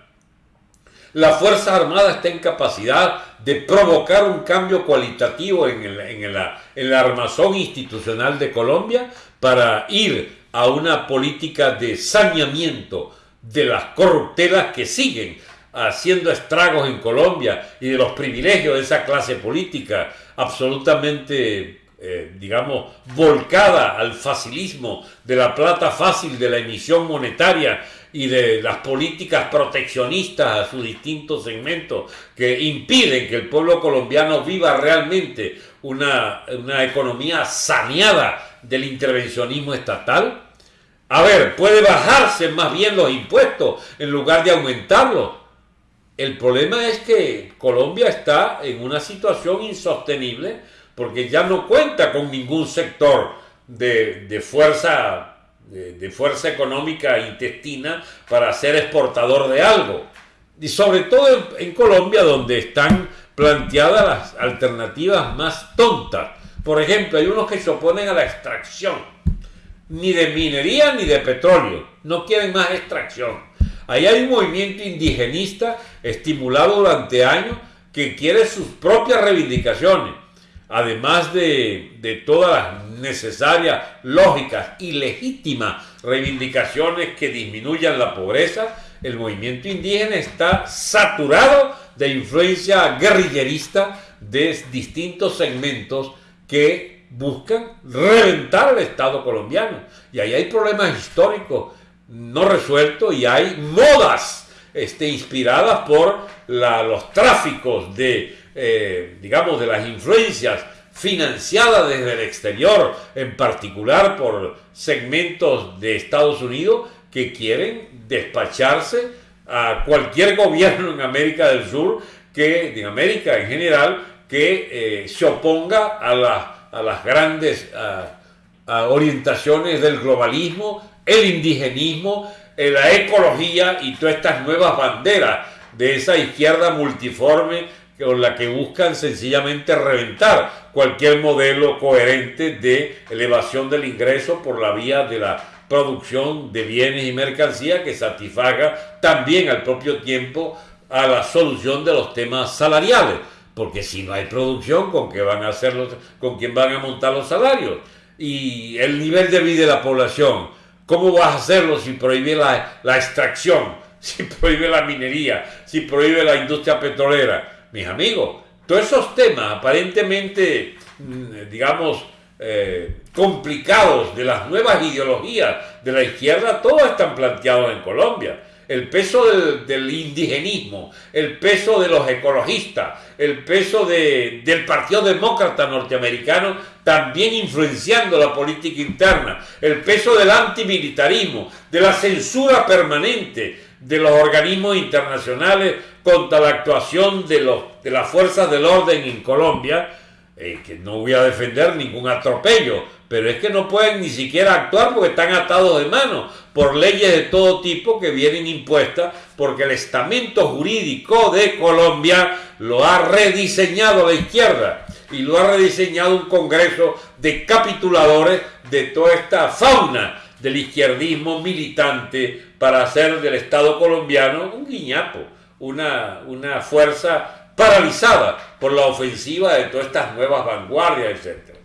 La Fuerza Armada está en capacidad de provocar un cambio cualitativo en, el, en, la, en armazón institucional de Colombia para ir a una política de saneamiento de las corruptelas que siguen haciendo estragos en Colombia y de los privilegios de esa clase política absolutamente eh, digamos, volcada al facilismo de la plata fácil de la emisión monetaria y de las políticas proteccionistas a sus distintos segmentos que impiden que el pueblo colombiano viva realmente una, una economía saneada del intervencionismo estatal? A ver, puede bajarse más bien los impuestos en lugar de aumentarlos. El problema es que Colombia está en una situación insostenible porque ya no cuenta con ningún sector de, fuerza, de, fuerza económica intestina para ser exportador de algo. Y sobre todo en, Colombia, donde están planteadas las alternativas más tontas. Por ejemplo, hay unos que se oponen a la extracción, ni de minería ni de petróleo, no quieren más extracción. Ahí hay un movimiento indigenista estimulado durante años que quiere sus propias reivindicaciones además de, todas las necesarias, lógicas y legítimas reivindicaciones que disminuyan la pobreza, el movimiento indígena está saturado de influencia guerrillerista de distintos segmentos que buscan reventar el Estado colombiano. Y ahí hay problemas históricos no resueltos y hay modas este, inspiradas por los tráficos de, eh, digamos, de las influencias financiadas desde el exterior, en particular por segmentos de Estados Unidos que quieren despacharse a cualquier gobierno en América del Sur, que en América en general, que eh, se oponga a, las grandes orientaciones del globalismo, el indigenismo, eh, la ecología y todas estas nuevas banderas de esa izquierda multiforme con la que buscan sencillamente reventar cualquier modelo coherente de elevación del ingreso por la vía de la producción de bienes y mercancías que satisfaga también al propio tiempo a la solución de los temas salariales, porque si no hay producción, ¿con qué van a hacer con quién van a montar los salarios? Y el nivel de vida de la población, ¿cómo vas a hacerlo si prohíbe la, la extracción, si prohíbe la minería, si prohíbe la industria petrolera? Mis amigos, todos esos temas aparentemente, mm, digamos, eh, complicados de las nuevas ideologías de la izquierda, todos están planteados en Colombia. El peso del, indigenismo, el peso de los ecologistas, el peso del Partido Demócrata norteamericano también influenciando la política interna, el peso del antimilitarismo, de la censura permanente de los organismos internacionales contra la actuación de, los, de las fuerzas del orden en Colombia, eh, que no voy a defender ningún atropello, pero es que no pueden ni siquiera actuar porque están atados de mano por leyes de todo tipo que vienen impuestas porque el estamento jurídico de Colombia lo ha rediseñado la izquierda y lo ha rediseñado un congreso de capituladores de toda esta fauna del izquierdismo militante para hacer del Estado colombiano un guiñapo, una, una fuerza paralizada por la ofensiva de todas estas nuevas vanguardias, etc.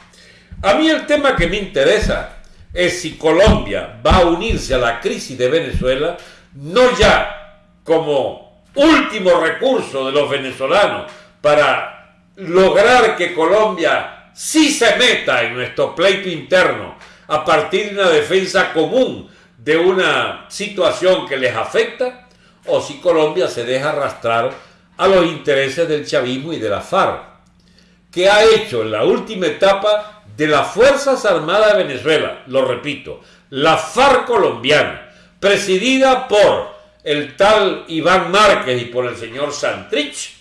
A mí el tema que me interesa es si Colombia va a unirse a la crisis de Venezuela, no ya como último recurso de los venezolanos para lograr que Colombia sí se meta en nuestro pleito interno a partir de una defensa común de una situación que les afecta, o si Colombia se deja arrastrar a los intereses del chavismo y de la FARC, que ha hecho en la última etapa de las Fuerzas Armadas de Venezuela, lo repito, la FARC colombiana, presidida por el tal Iván Márquez y por el señor Santrich,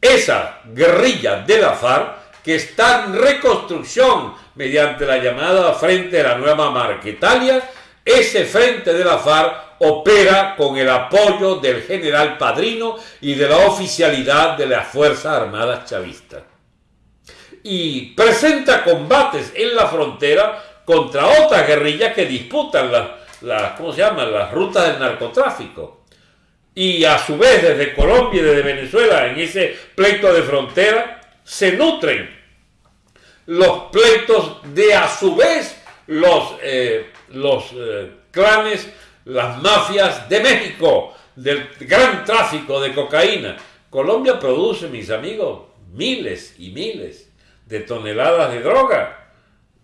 esa guerrilla de la FARC que está en reconstrucción mediante la llamada Frente de la Nueva Marquetalia, ese frente de la FARC opera con el apoyo del general Padrino y de la oficialidad de las Fuerzas Armadas chavistas. Y presenta combates en la frontera contra otras guerrillas que disputan las, ¿cómo se llama? las rutas del narcotráfico. Y a su vez desde Colombia y desde Venezuela en ese pleito de frontera se nutren los pleitos de a su vez los, eh, los eh, clanes las mafias de México, del gran tráfico de cocaína. Colombia produce, mis amigos, miles y miles de toneladas de droga,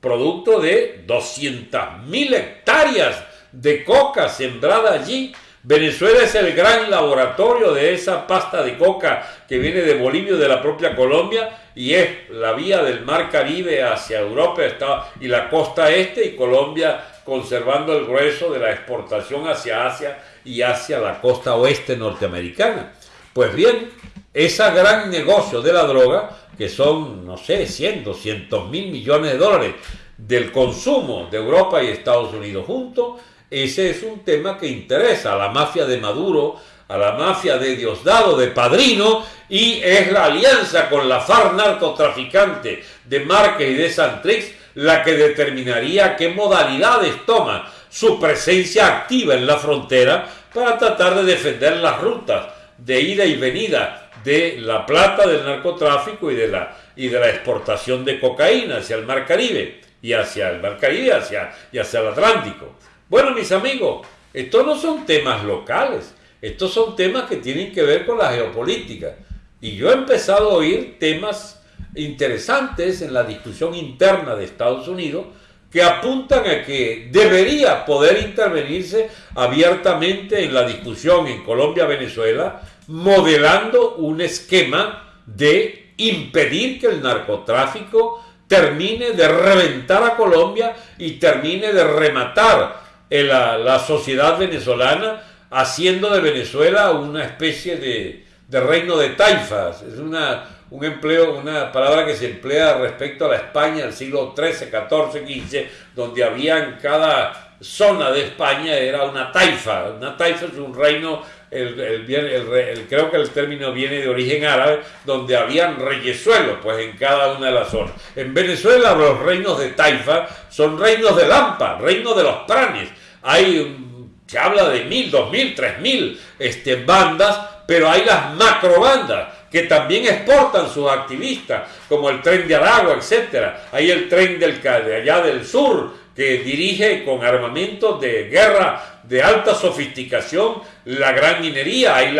producto de 200.000 hectáreas de coca sembrada allí. Venezuela es el gran laboratorio de esa pasta de coca que viene de Bolivia de la propia Colombia y es la vía del mar Caribe hacia Europa y la costa este y Colombia conservando el grueso de la exportación hacia Asia y hacia la costa oeste norteamericana. Pues bien, ese gran negocio de la droga, que son, no sé, 100, 200 mil millones de dólares del consumo de Europa y Estados Unidos juntos, ese es un tema que interesa a la mafia de Maduro, a la mafia de Diosdado, de Padrino, y es la alianza con la FARC narcotraficante de Márquez y de Santrix la que determinaría qué modalidades toma su presencia activa en la frontera para tratar de defender las rutas de ida y venida de la plata del narcotráfico y de la, y de la exportación de cocaína hacia el Mar Caribe y hacia el Mar Caribe hacia, y hacia el Atlántico. Bueno, mis amigos, estos no son temas locales, estos son temas que tienen que ver con la geopolítica. Y yo he empezado a oír temas interesantes en la discusión interna de Estados Unidos que apuntan a que debería poder intervenirse abiertamente en la discusión en Colombia-Venezuela, modelando un esquema de impedir que el narcotráfico termine de reventar a Colombia y termine de rematar la, sociedad venezolana, haciendo de Venezuela una especie de, reino de taifas. Es una, un empleo, una palabra que se emplea respecto a la España del siglo XIII, XIV, XV, donde había en cada zona de España era una taifa. Una taifa es un reino, el, el, creo que el término viene de origen árabe, donde habían reyesuelos pues, en cada una de las zonas. En Venezuela los reinos de taifa son reinos de Lampa, reinos de los pranes. Hay, se habla de mil, dos mil, tres mil este, bandas, pero hay las macrobandas que también exportan sus activistas, como el tren de Aragua, etc. Hay el tren del, de allá del sur, que dirige con armamentos de guerra de alta sofisticación la gran minería, hay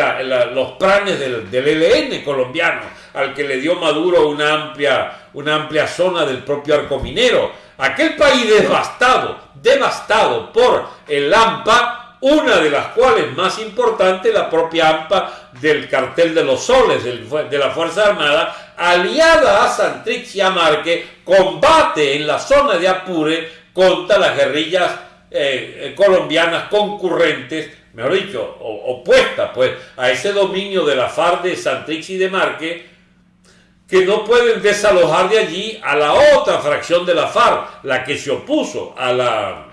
los planes del, del, ELN colombiano, al que le dio Maduro una amplia, una amplia zona del propio arco minero. Aquel país devastado, devastado por el AMPA, una de las cuales más importante, la propia AMPA del cartel de los soles de la Fuerza Armada, aliada a Santrix y a Marque, combate en la zona de Apure contra las guerrillas eh, eh, colombianas concurrentes, mejor dicho, opuestas pues, a ese dominio de la FARC de Santrix y de Marque, que no pueden desalojar de allí a la otra fracción de la FARC, la que se opuso a la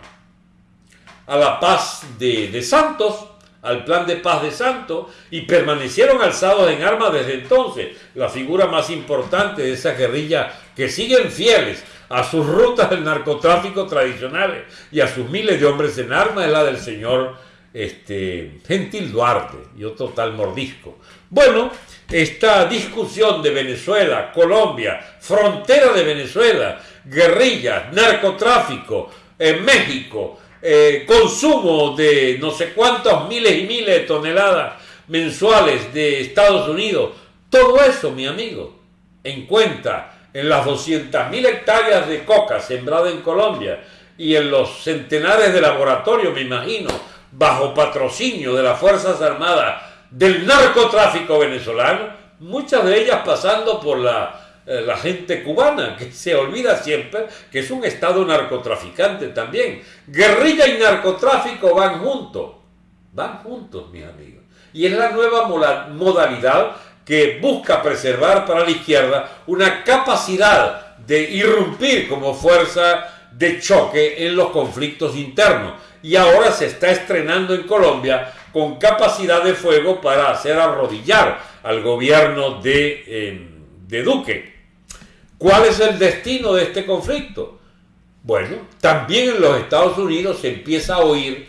a la paz de, Santos, al plan de paz de Santos, y permanecieron alzados en armas desde entonces. La figura más importante de esa guerrilla que siguen fieles a sus rutas del narcotráfico tradicionales y a sus miles de hombres en armas es la del señor este, Gentil Duarte y otro tal mordisco. Bueno, esta discusión de Venezuela, Colombia, frontera de Venezuela, guerrillas, narcotráfico, en México, eh, consumo de no sé cuántos miles y miles de toneladas mensuales de Estados Unidos, todo eso, mi amigo, en cuenta en las 200.000 hectáreas de coca sembrada en Colombia y en los centenares de laboratorios, me imagino, bajo patrocinio de las Fuerzas Armadas del narcotráfico venezolano, muchas de ellas pasando por la eh, la gente cubana, que se olvida siempre que es un estado narcotraficante también. Guerrilla y narcotráfico van juntos, van juntos, mis amigos. Y es la nueva modalidad que busca preservar para la izquierda una capacidad de irrumpir como fuerza de choque en los conflictos internos. Y ahora se está estrenando en Colombia con capacidad de fuego para hacer arrodillar al gobierno de, eh, de Duque. ¿Cuál es el destino de este conflicto? Bueno, también en los Estados Unidos se empieza a oír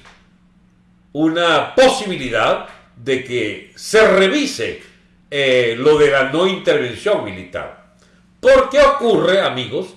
una posibilidad de que se revise eh, lo de la no intervención militar. ¿Por qué ocurre, amigos,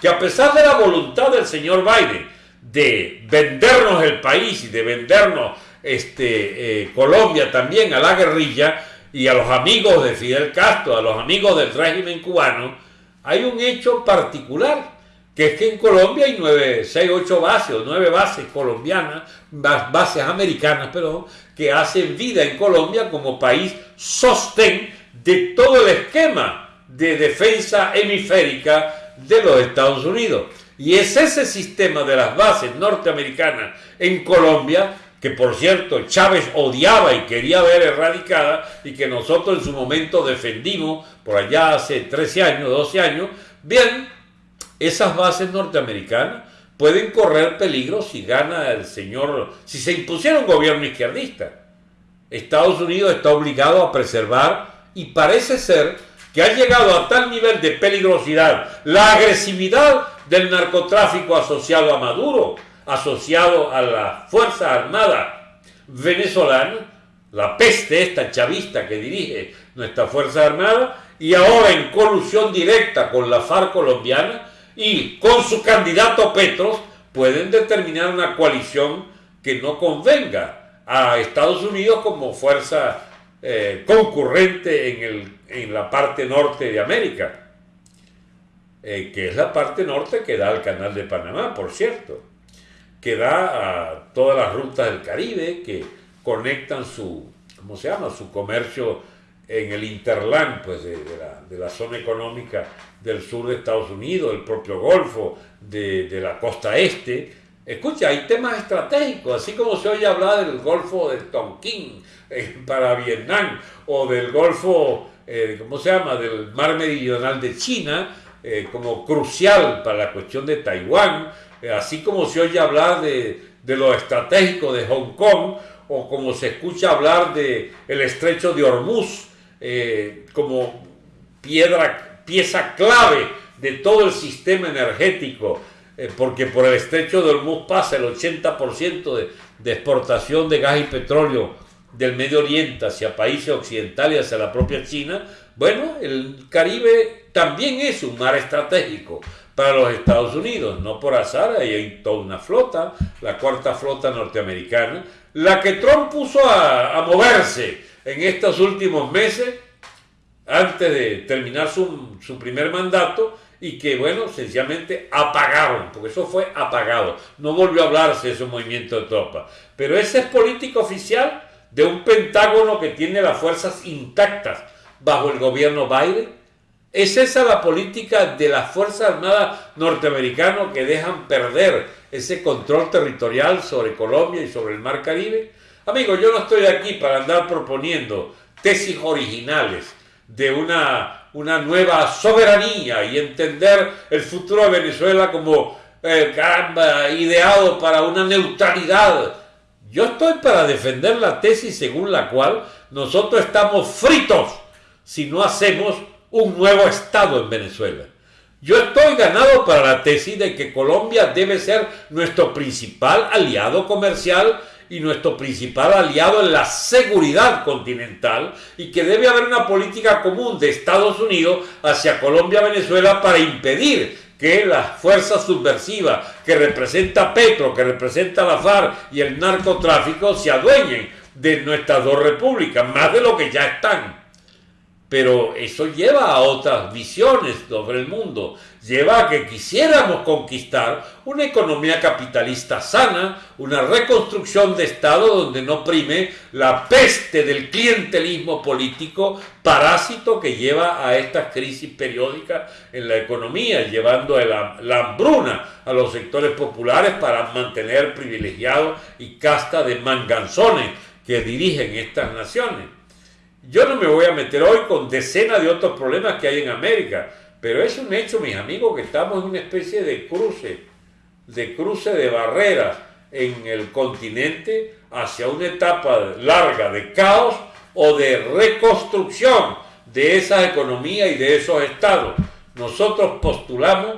que a pesar de la voluntad del señor Biden de vendernos el país y de vendernos este, eh, Colombia también a la guerrilla y a los amigos de Fidel Castro, a los amigos del régimen cubano, hay un hecho particular, que es que en Colombia hay nueve, seis, ocho bases o nueve bases colombianas, bases americanas, perdón, que hacen vida en Colombia como país sostén de todo el esquema de defensa hemisférica de los Estados Unidos. Y es ese sistema de las bases norteamericanas en Colombia que por cierto Chávez odiaba y quería ver erradicada y que nosotros en su momento defendimos por allá hace 13 años, 12 años, bien, esas bases norteamericanas pueden correr peligro si gana el señor, si se impusiera un gobierno izquierdista. Estados Unidos está obligado a preservar y parece ser que ha llegado a tal nivel de peligrosidad la agresividad del narcotráfico asociado a Maduro, asociado a la Fuerza Armada venezolana, la peste esta chavista que dirige nuestra Fuerza Armada, y ahora en colusión directa con la FARC colombiana y con su candidato Petros, pueden determinar una coalición que no convenga a Estados Unidos como fuerza eh, concurrente en, el, en la parte norte de América. eh, que es la parte norte que da al canal de Panamá, por cierto, que da a todas las rutas del Caribe, que conectan su, ¿cómo se llama?, su comercio en el interland, pues de, la, zona económica del sur de Estados Unidos, el propio Golfo, de, la costa este. Escucha, hay temas estratégicos, así como se oye hablar del Golfo de Tonkin eh, para Vietnam, o del Golfo, eh, ¿cómo se llama?, del Mar Meridional de China, eh, como crucial para la cuestión de Taiwán, así como se oye hablar de, de, lo estratégico de Hong Kong, o como se escucha hablar de el estrecho de Hormuz eh, como piedra, pieza clave de todo el sistema energético, porque por el estrecho de Hormuz pasa el 80% de, de exportación de gas y petróleo del Medio Oriente hacia países occidentales y hacia la propia China, bueno, el Caribe también es un mar estratégico para los Estados Unidos, no por azar, ahí hay toda una flota, la cuarta flota norteamericana, la que Trump puso a, a moverse en estos últimos meses, antes de terminar su, primer mandato, y que, bueno, sencillamente apagaron, porque eso fue apagado. No volvió a hablarse de ese movimiento de tropas. Pero ese es política oficial de un Pentágono que tiene las fuerzas intactas bajo el gobierno Biden ¿Es esa la política de las Fuerzas Armadas norteamericanas que dejan perder ese control territorial sobre Colombia y sobre el Mar Caribe? Amigos, yo no estoy aquí para andar proponiendo tesis originales de una, una nueva soberanía y entender el futuro de Venezuela como eh, ideado para una neutralidad. Yo estoy para defender la tesis según la cual nosotros estamos fritos si no hacemos un nuevo Estado en Venezuela. Yo estoy ganado para la tesis de que Colombia debe ser nuestro principal aliado comercial y nuestro principal aliado en la seguridad continental y que debe haber una política común de Estados Unidos hacia Colombia-Venezuela para impedir que las fuerzas subversivas que representa Petro, que representa la FARC y el narcotráfico se adueñen de nuestras dos repúblicas, más de lo que ya están. Pero eso lleva a otras visiones sobre el mundo, lleva a que quisiéramos conquistar una economía capitalista sana, una reconstrucción de Estado donde no prime la peste del clientelismo político parásito que lleva a estas crisis periódicas en la economía, llevando la, la hambruna a los sectores populares para mantener privilegiados y casta de manganzones que dirigen estas naciones. Yo no me voy a meter hoy con decenas de otros problemas que hay en América, pero es un hecho, mis amigos, que estamos en una especie de cruce, de cruce de barreras en el continente hacia una etapa larga de caos o de reconstrucción de esa economía y de esos estados. Nosotros postulamos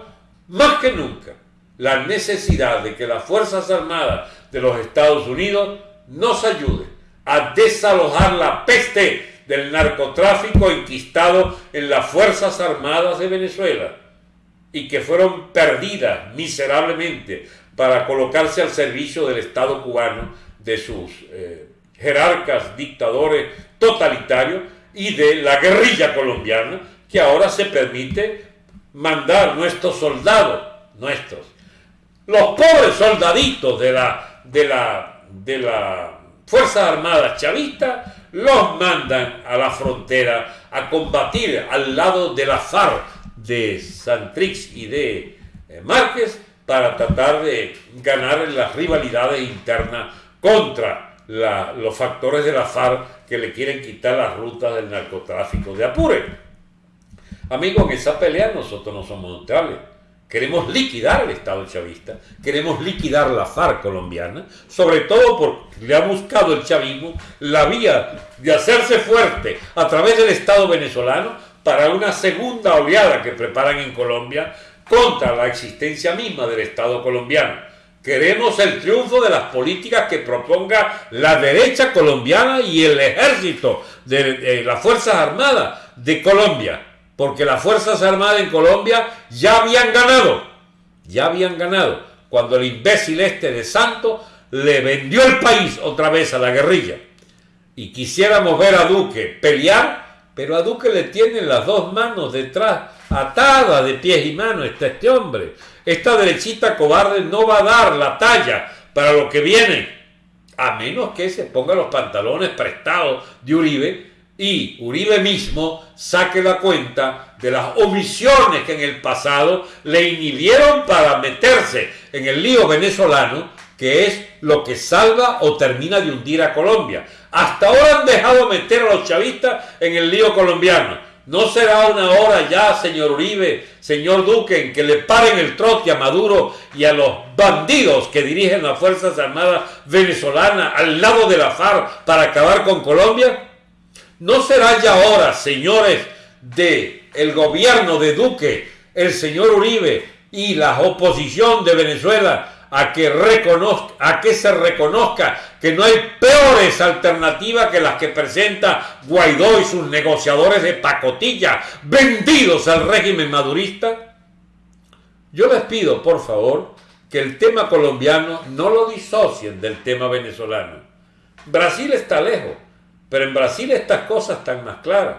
más que nunca la necesidad de que las Fuerzas Armadas de los Estados Unidos nos ayuden a desalojar la peste del narcotráfico enquistado en las Fuerzas Armadas de Venezuela y que fueron perdidas miserablemente para colocarse al servicio del Estado cubano, de sus eh, jerarcas dictadores totalitarios y de la guerrilla colombiana, que ahora se permite mandar nuestros soldados, nuestros, los pobres soldaditos de la, de la, de la Fuerzas Armadas chavistas, los mandan a la frontera a combatir al lado de la FARC de Santrix y de eh, Márquez para tratar de ganar en las rivalidades internas contra los factores de la FARC que le quieren quitar las rutas del narcotráfico de Apure. Amigos, en esa pelea nosotros no somos neutrales. Queremos liquidar el Estado chavista, queremos liquidar la FARC colombiana, sobre todo porque le ha buscado el chavismo la vía de hacerse fuerte a través del Estado venezolano para una segunda oleada que preparan en Colombia contra la existencia misma del Estado colombiano. Queremos el triunfo de las políticas que proponga la derecha colombiana y el ejército de, las Fuerzas Armadas de Colombia porque las Fuerzas Armadas en Colombia ya habían ganado, ya habían ganado, cuando el imbécil este de Santo le vendió el país otra vez a la guerrilla. Y quisiéramos ver a Duque pelear, pero a Duque le tienen las dos manos detrás, atadas de pies y manos, está este hombre. Esta derechita cobarde no va a dar la talla para lo que viene, a menos que se ponga los pantalones prestados de Uribe y Uribe mismo saque la cuenta de las omisiones que en el pasado le inhibieron para meterse en el lío venezolano, que es lo que salva o termina de hundir a Colombia. Hasta ahora han dejado meter a los chavistas en el lío colombiano. ¿No será una hora ya, señor Uribe, señor Duque, en que le paren el trote a Maduro y a los bandidos que dirigen las Fuerzas Armadas venezolanas al lado de la FARC para acabar con Colombia? ¿No será ya hora, señores de el gobierno de Duque, el señor Uribe y la oposición de Venezuela a que, reconozca, a que se reconozca que no hay peores alternativas que las que presenta Guaidó y sus negociadores de pacotilla vendidos al régimen madurista? Yo les pido, por favor, que el tema colombiano no lo disocien del tema venezolano. Brasil está lejos, pero en Brasil estas cosas están más claras.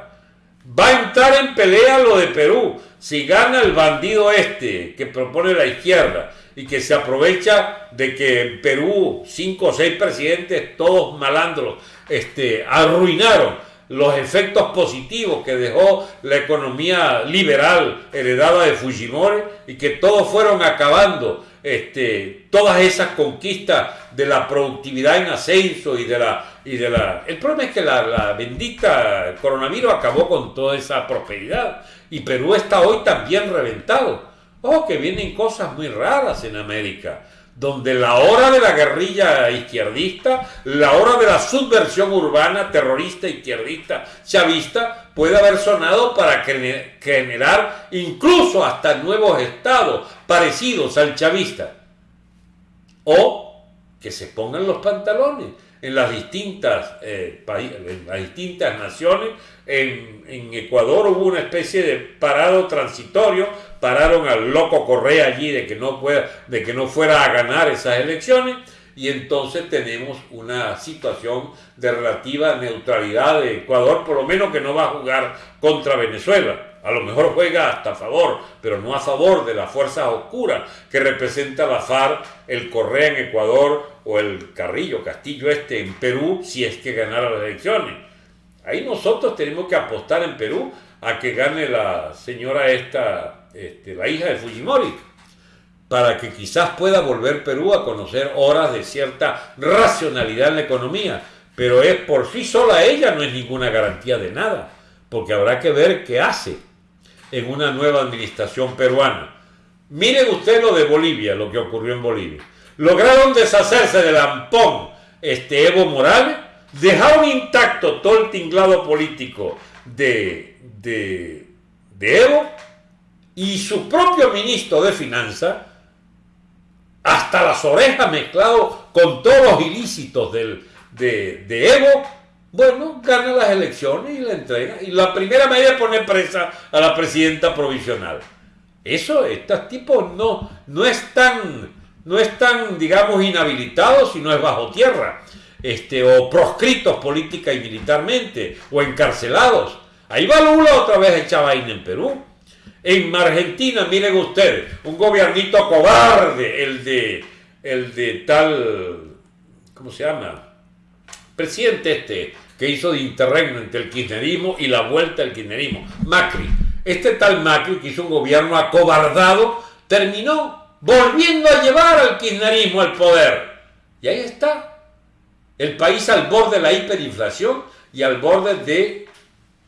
Va a entrar en pelea lo de Perú. Si gana el bandido este que propone la izquierda y que se aprovecha de que en Perú cinco o seis presidentes, todos malandros, este, arruinaron los efectos positivos que dejó la economía liberal heredada de Fujimori y que todos fueron acabando este, todas esas conquistas de la productividad en ascenso y de la... Y de la el problema es que la, la bendita coronavirus acabó con toda esa prosperidad y Perú está hoy también reventado. Oh, que vienen cosas muy raras en América, donde la hora de la guerrilla izquierdista, la hora de la subversión urbana terrorista izquierdista chavista puede haber sonado para generar incluso hasta nuevos estados parecidos al chavista. O que se pongan los pantalones en las distintas, eh, en las distintas naciones. En, Ecuador hubo una especie de parado transitorio pararon al loco Correa allí de que no, pueda, de que no fuera a ganar esas elecciones y entonces tenemos una situación de relativa neutralidad de Ecuador, por lo menos que no va a jugar contra Venezuela. A lo mejor juega hasta a favor, pero no a favor de las fuerzas oscuras que representa la FARC, el Correa en Ecuador o el Carrillo, Castillo este en Perú, si es que ganara las elecciones. Ahí nosotros tenemos que apostar en Perú a que gane la señora esta este, la hija de Fujimori, para que quizás pueda volver Perú a conocer horas de cierta racionalidad en la economía. Pero es por sí sola ella, no es ninguna garantía de nada, porque habrá que ver qué hace en una nueva administración peruana. Miren usted lo de Bolivia, lo que ocurrió en Bolivia. Lograron deshacerse del ampón este Evo Morales, dejaron intacto todo el tinglado político de, de, de Evo y su propio ministro de Finanzas, hasta las orejas mezclado con todos los ilícitos del, de, Evo, bueno, gana las elecciones y la entrega. Y la primera medida es poner presa a la presidenta provisional. Eso, estos tipos no, no están, no están, digamos, inhabilitados, sino es bajo tierra, este, o proscritos política y militarmente, o encarcelados. Ahí va Lula otra vez echar vaina en Perú. En Argentina, miren ustedes, un gobiernito cobarde, el de, el de tal, ¿cómo se llama? Presidente este, que hizo de interregno entre el kirchnerismo y la vuelta al kirchnerismo, Macri. Este tal Macri, que hizo un gobierno acobardado, terminó volviendo a llevar al kirchnerismo al poder. Y ahí está, el país al borde de la hiperinflación y al borde de,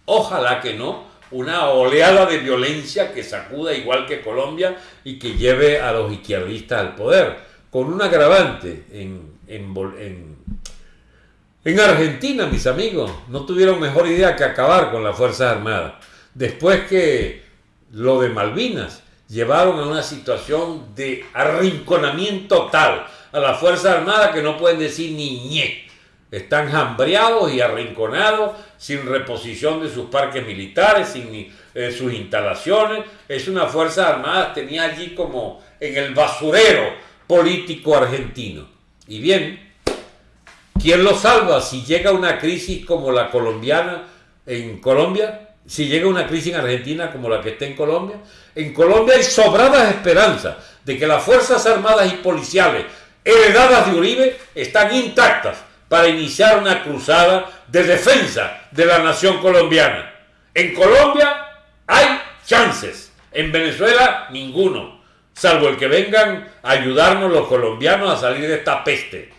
ojalá que no, una oleada de violencia que sacuda igual que Colombia y que lleve a los izquierdistas al poder, con un agravante en, en, en, Argentina, mis amigos, no tuvieron mejor idea que acabar con las Fuerzas Armadas. Después que lo de Malvinas llevaron a una situación de arrinconamiento tal a las Fuerzas Armadas que no pueden decir ni ñe. Están hambreados y arrinconados, sin reposición de sus parques militares, sin eh, sus instalaciones. Es una Fuerza Armada, tenía allí como en el basurero político argentino. Y bien, ¿quién lo salva si llega una crisis como la colombiana en Colombia, si llega una crisis en Argentina como la que está en Colombia, en Colombia hay sobradas esperanzas de que las Fuerzas Armadas y Policiales heredadas de Uribe están intactas para iniciar una cruzada de defensa de la nación colombiana. En Colombia hay chances, en Venezuela ninguno, salvo el que vengan a ayudarnos los colombianos a salir de esta peste.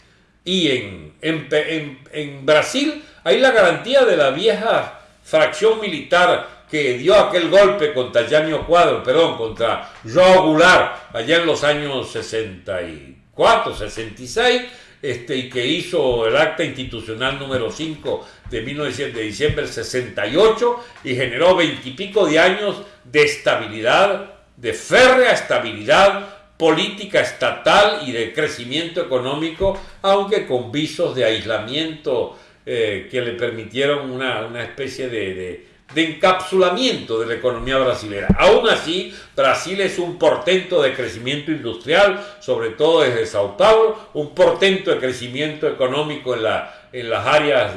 Y en, en, Brasil hay la garantía de la vieja fracción militar que dio aquel golpe contra Yanio Cuadro, perdón, contra Joao Goulart allá en los años 64, 66, este, y que hizo el acta institucional número 5 de, 19, de diciembre del 68 y generó veintipico de años de estabilidad, de férrea estabilidad política estatal y de crecimiento económico, aunque con visos de aislamiento eh, que le permitieron una, especie de, de, encapsulamiento de la economía brasileña. Aún así, Brasil es un portento de crecimiento industrial, sobre todo desde Sao Paulo, un portento de crecimiento económico en la en las áreas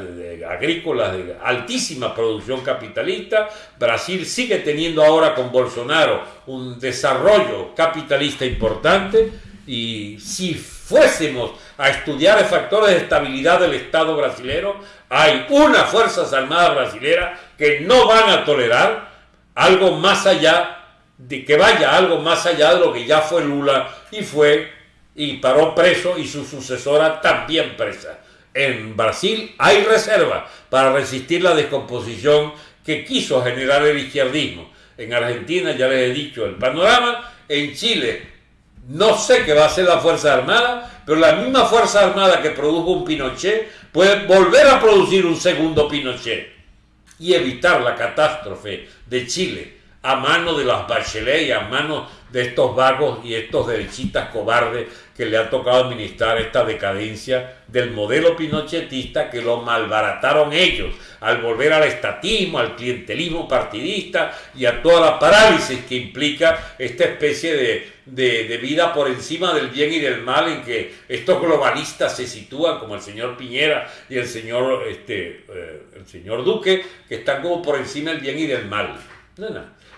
agrícolas de altísima producción capitalista. Brasil sigue teniendo ahora con Bolsonaro un desarrollo capitalista importante y si fuésemos a estudiar el factores de estabilidad del Estado brasileño, hay unas Fuerzas Armadas brasileras que no van a tolerar algo más allá de que vaya algo más allá de lo que ya fue Lula y fue y paró preso y su sucesora también presa en Brasil hay reserva para resistir la descomposición que quiso generar el izquierdismo. En Argentina ya les he dicho el panorama. En Chile no sé qué va a ser la Fuerza Armada, pero la misma Fuerza Armada que produjo un Pinochet puede volver a producir un segundo Pinochet y evitar la catástrofe de Chile a mano de las Bachelet y a mano de estos vagos y estos derechistas cobardes que le ha tocado administrar esta decadencia del modelo pinochetista que lo malbarataron ellos al volver al estatismo, al clientelismo partidista y a toda la parálisis que implica esta especie de, vida por encima del bien y del mal en que estos globalistas se sitúan como el señor Piñera y el señor, este, eh, el señor Duque que están como por encima del bien y del mal.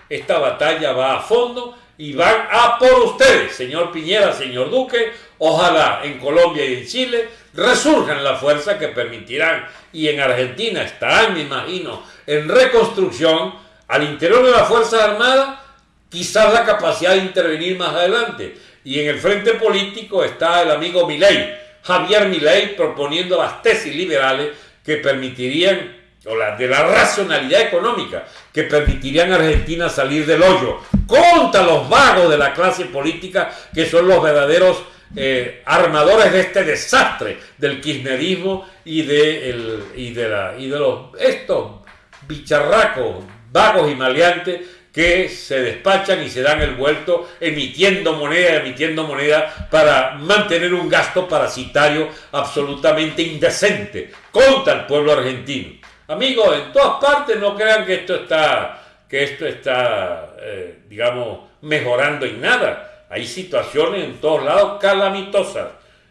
Esta batalla va a fondo y van a por ustedes, señor Piñera, señor Duque. Ojalá en Colombia y en Chile resurjan las fuerzas que permitirán, y en Argentina estarán, me imagino, en reconstrucción al interior de la Fuerza Armada, quizás la capacidad de intervenir más adelante. Y en el frente político está el amigo Milei, Javier Milei, proponiendo las tesis liberales que permitirían o la, de la racionalidad económica que permitirían a Argentina salir del hoyo contra los vagos de la clase política que son los verdaderos eh, armadores de este desastre del kirchnerismo y de, y de, la, y de los, estos bicharracos vagos y maleantes que se despachan y se dan el vuelto emitiendo moneda, emitiendo moneda para mantener un gasto parasitario absolutamente indecente contra el pueblo argentino. Amigos, en todas partes no crean que esto está, que esto está, eh, digamos, mejorando en nada. Hay situaciones en todos lados calamitosas.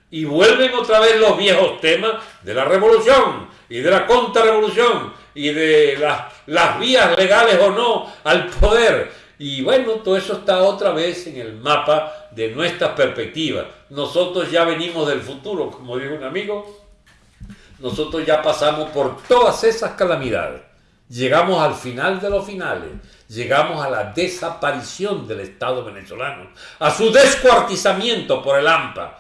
Y vuelven otra vez los viejos temas de la revolución y de la contrarrevolución y de las, las vías legales o no al poder. Y bueno, todo eso está otra vez en el mapa de nuestras perspectivas. Nosotros ya venimos del futuro, como dijo un amigo, nosotros ya pasamos por todas esas calamidades. Llegamos al final de los finales, llegamos a la desaparición del Estado venezolano, a su descuartizamiento por el AMPA,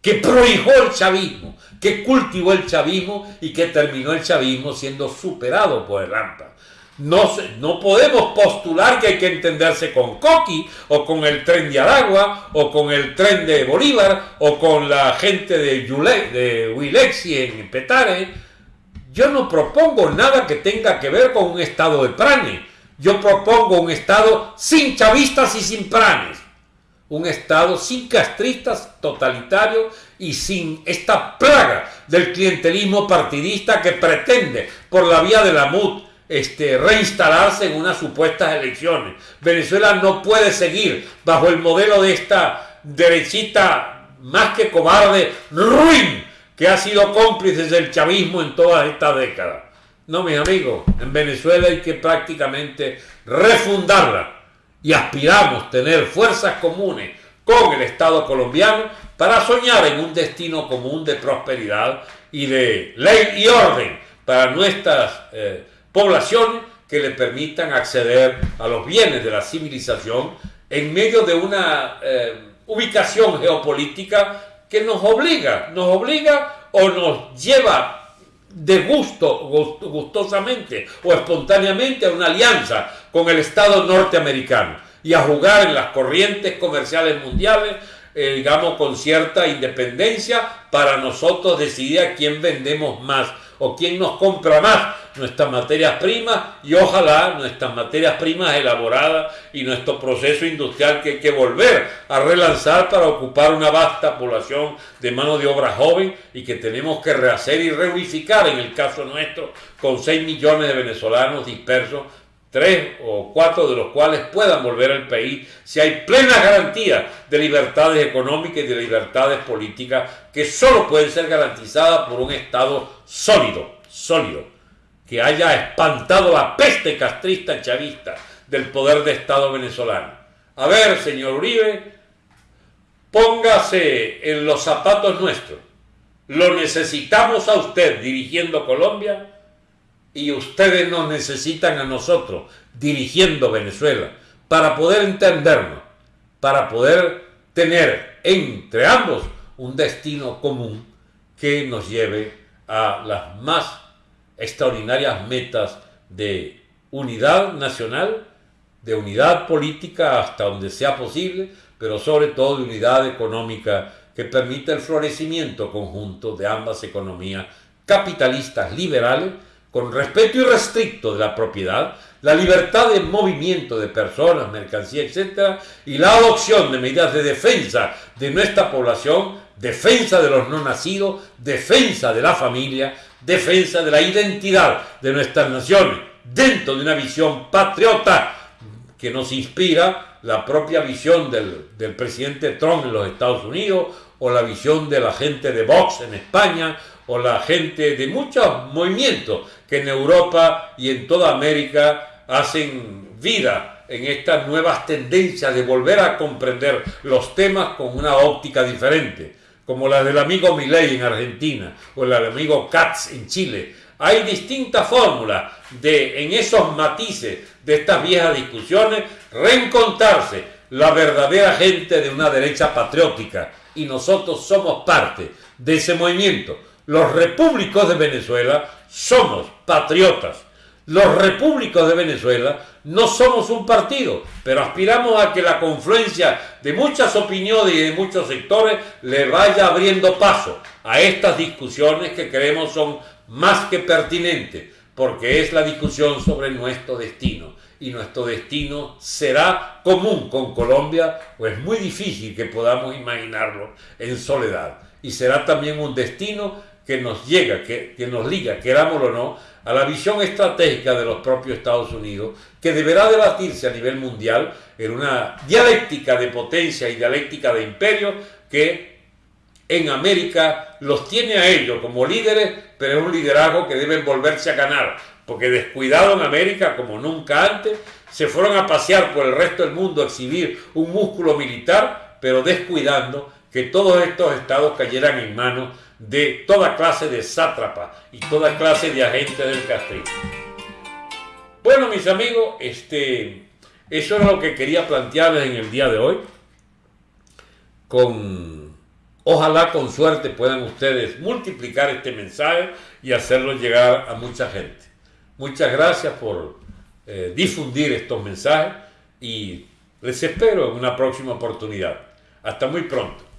que prohijó el chavismo, que cultivó el chavismo y que terminó el chavismo siendo superado por el AMPA. No, no podemos postular que hay que entenderse con Coqui o con el tren de Aragua o con el tren de Bolívar o con la gente de, Yule, Wilexi en Petare. Yo no propongo nada que tenga que ver con un estado de prane. Yo propongo un estado sin chavistas y sin pranes. Un estado sin castristas totalitario y sin esta plaga del clientelismo partidista que pretende por la vía de la MUD este, reinstalarse en unas supuestas elecciones. Venezuela no puede seguir bajo el modelo de esta derechita más que cobarde, ruin, que ha sido cómplice del chavismo en todas estas décadas. No, mis amigos, en Venezuela hay que prácticamente refundarla y aspiramos tener fuerzas comunes con el Estado colombiano para soñar en un destino común de prosperidad y de ley y orden para nuestras eh, poblaciones que le permitan acceder a los bienes de la civilización en medio de una eh, ubicación geopolítica que nos obliga, nos obliga o nos lleva de gusto, gustosamente o espontáneamente a una alianza con el Estado norteamericano y a jugar en las corrientes comerciales mundiales, eh, digamos, con cierta independencia para nosotros decidir a quién vendemos más o quién nos compra más. Nuestras materias primas y ojalá nuestras materias primas elaboradas y nuestro proceso industrial que hay que volver a relanzar para ocupar una vasta población de mano de obra joven y que tenemos que rehacer y reunificar en el caso nuestro con 6 millones de venezolanos dispersos tres o cuatro de los cuales puedan volver al país si hay plena garantía de libertades económicas y de libertades políticas que solo pueden ser garantizadas por un Estado sólido, sólido, que haya espantado la peste castrista chavista del poder de Estado venezolano. A ver, señor Uribe, póngase en los zapatos nuestros. Lo necesitamos a usted dirigiendo Colombia y ustedes nos necesitan a nosotros dirigiendo Venezuela para poder entendernos, para poder tener entre ambos un destino común que nos lleve a las más extraordinarias metas de unidad nacional, de unidad política hasta donde sea posible, pero sobre todo de unidad económica que permita el florecimiento conjunto de ambas economías capitalistas liberales con respeto irrestricto de la propiedad, la libertad de movimiento de personas, mercancías, etc., y la adopción de medidas de defensa de nuestra población, defensa de los no nacidos, defensa de la familia, defensa de la identidad de nuestras naciones, dentro de una visión patriota que nos inspira la propia visión del, del presidente Trump en los Estados Unidos o la visión de la gente de Vox en España o la gente de muchos movimientos que en Europa y en toda América hacen vida en estas nuevas tendencias de volver a comprender los temas con una óptica diferente, como la del amigo Milei en Argentina o la del amigo Katz en Chile. Hay distintas fórmulas de, en esos matices de estas viejas discusiones, reencontrarse la verdadera gente de una derecha patriótica y nosotros somos parte de ese movimiento los repúblicos de Venezuela somos patriotas. Los repúblicos de Venezuela no somos un partido, pero aspiramos a que la confluencia de muchas opiniones y de muchos sectores le vaya abriendo paso a estas discusiones que creemos son más que pertinentes, porque es la discusión sobre nuestro destino. Y nuestro destino será común con Colombia, o es muy difícil que podamos imaginarlo en soledad. Y será también un destino que nos llega, que, que nos liga, querámoslo o no, a la visión estratégica de los propios Estados Unidos, que deberá debatirse a nivel mundial en una dialéctica de potencia y dialéctica de imperio que en América los tiene a ellos como líderes, pero es un liderazgo que deben volverse a ganar, porque descuidado en América como nunca antes, se fueron a pasear por el resto del mundo a exhibir un músculo militar, pero descuidando que todos estos estados cayeran en manos de toda clase de sátrapa y toda clase de agentes del castrismo. Bueno, mis amigos, este, eso es lo que quería plantearles en el día de hoy. Con, ojalá con suerte puedan ustedes multiplicar este mensaje y hacerlo llegar a mucha gente. Muchas gracias por eh, difundir estos mensajes y les espero en una próxima oportunidad. Hasta muy pronto.